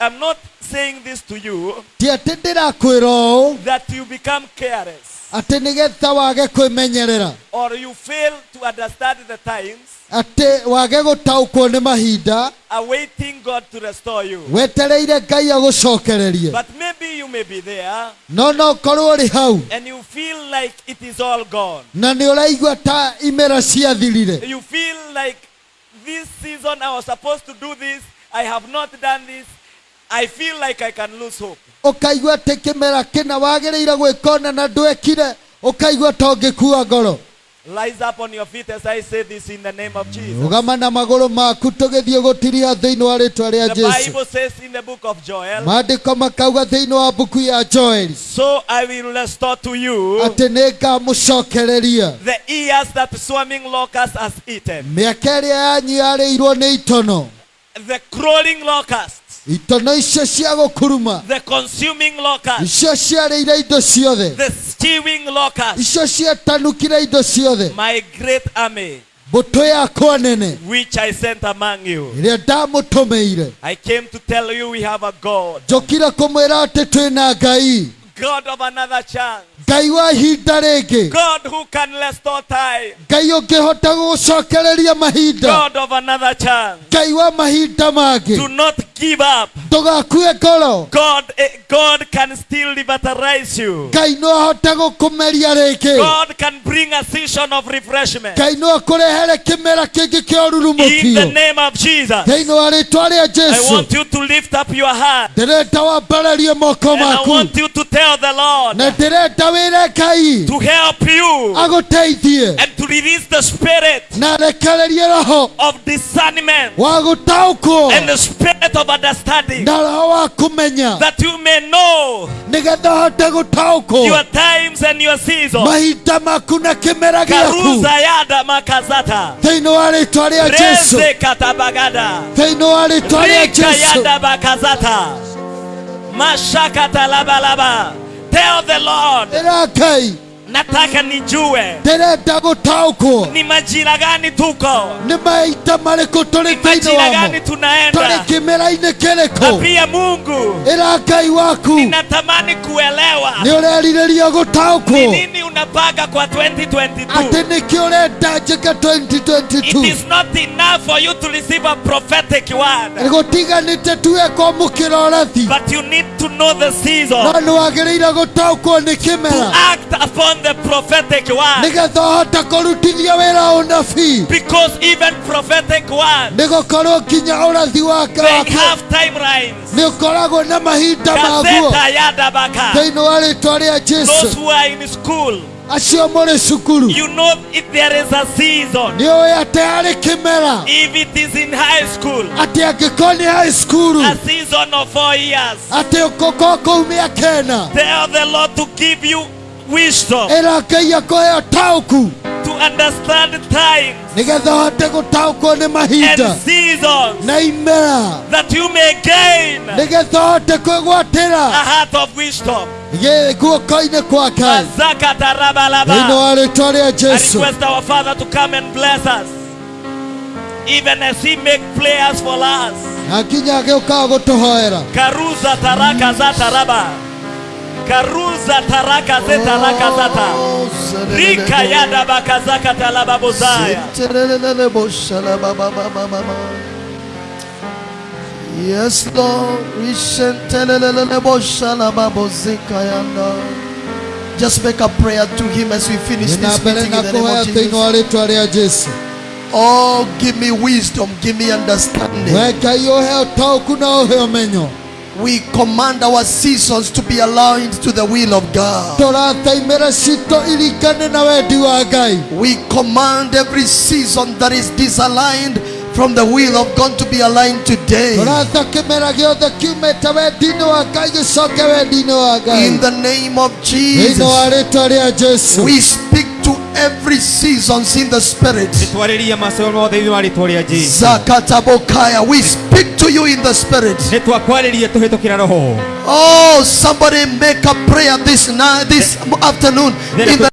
I'm not saying this to you ti ũũ that you become careless atĩ nĩgetha wage kwĩmenyerera or you fail to understand the times, atĩ wage gũtaũkwo nĩ mahinda awaiting God to restore you. wetereire ngai agũcokererie But maybe you may be there no no korwo ũrĩ hau and you feel like it is all gone. na nĩ ũraigua ta imera ciathirire You feel like this season I was supposed to do this, I have not done this. I feel like I can lose hope. ũkaigua atĩ kĩmera kĩna wagĩrĩire gwĩka ũna na ndwekire ũkaigua ta ũngĩkua ngoro Rise up on your feet as I say this in the name of Jesus. rũgama na magũrũ maku tũgĩthiĩ gũtiriha thĩinĩ wa rĩtwa rĩa The jesu Bible says in the book of Joel, maandĩko makauga thĩinĩ wa mbuku ya joeli So I will restore to you atĩ nĩ ngamũcokereria the ears that swarming locusts has eaten, mĩaka ĩrĩa yanyu yarĩirwo nĩ itono the crawling locust, itono icio cia gũkuruma the consuming locust, icio ciarĩire indo ciothe the stewing locust, icio ciatanukire indo ciothe my great army. Mbũtũ yakwa nene which I sent among you. ĩrĩa ndamũtũmĩire I came to tell you we have a God, njũkire kũmwĩra atĩ twĩna ngai God of another chance, ngai wa ihinda rĩngĩ God who can restore time, ngai ũngĩhota gũgũcokereria mahinda God of another chance. ngai wa mahinda mangĩ Do not give up. Ndũgakue ngoro God, eh, God can still revitalize you. ngai no ahote gũkũmeria rĩngĩ God can bring a season of refreshment. ngai no akũrehere kĩmera kĩngĩ kĩa In the ũrurumũkio name of Jesus. thĩinĩ wa rĩĩtwa rĩa I want you to lift up your hand. ndĩrenda wambararie moko And I maku want you to tell the Lord. Na ngai to help you. Agũteithie and to release the spirit na roho. of discernment. Wa and the spirit of understanding. Na roho wa kũmenya that you may know your times and your seasons. mahinda maku na kĩmera gĩaku. Karuza yada makazata. thĩinĩ wa rĩtwa rĩa jesu. Reze katabagada. thĩinĩ wa rĩtwa rĩa jesu. Yada bakazata. Mashakata labalaba. Tell the Lord, ĩra ngai nataka nijue ndĩrenda gũtaũkwo ni majira gani tuko, nĩ maita marĩkũ tũrĩ thĩinĩ wamo. gani tũrĩ tunaenda. kĩmera-inĩ kĩrĩkũ pia Mungu, ĩra ngai waku. natamani kuelewa nĩ ũrerirĩria ni gũtaũkwo nini unapanga kwa 2022. atĩ nĩkĩo ũrenda njĩke It 2022 is not enough for you to receive a prophetic word, gũtiganĩte tuwe kwamũkĩra ũrathi but you need to know the season. No nĩ wagĩrĩire gũtaũkwo nĩ To kĩmera act upon the prophetic word. nigetha ũhote kũrutithia wĩra ũnabii. Because even prophetic word, nginya ũrathi wake they have timelines. nĩ ũkoragwo na mahinda maguo thĩinĩ wa rĩtwa rĩa Those jesu who are in school, acio mũrĩ cukuru. you know if there is a season, nĩ ũĩ atĩ harĩ kĩmera. If it is in high school, atĩ angĩkorwo nĩ high school a season of four years, atĩ ũkũkorwo kũu mĩaka ĩna tell the Lord to give you wisdom ĩra ngai akũheo taũku to understand times nĩgetha ũhote gũtaũkwo nĩ mahida and seasons na imera that you may gain nĩgetha ũhote a kwĩgwatĩra heart of wisdom. gĩ- guoko-inĩ kwa ngai Mazakata thĩinĩ rabalaba. wa rĩa I jesu request our Father to come and bless us. Even as He make prayers for us. na nginya gutuhoera. gũtũhoera Karuza taraka za raba. Karuza taraka ze taraka zata. Rika yada bakazaka talaba bozaya. Yes, Lord. Just make a prayer to Him as we finish this meeting in the name of Jesus. Oh, give me wisdom, give me understanding. We ngai ũhe ũtaũku na ũhe ũmenyo We command our seasons to be aligned to the will of God. tũrata imera citũ iringane na wendi wa ngai We command every season that is disaligned from the will of God to be aligned today. tũrata kĩmera gĩothe kiumĩte wendi-inĩ wa ngai gĩcoke wendi-inĩ wa ngai In the name of thĩinĩ wa Jesus, rĩtwa rĩa jesu we speak to every seasons in the spirit. Zakatabokaya, we speak to you in the spirit. Oh, somebody make a prayer this night, this afternoon in the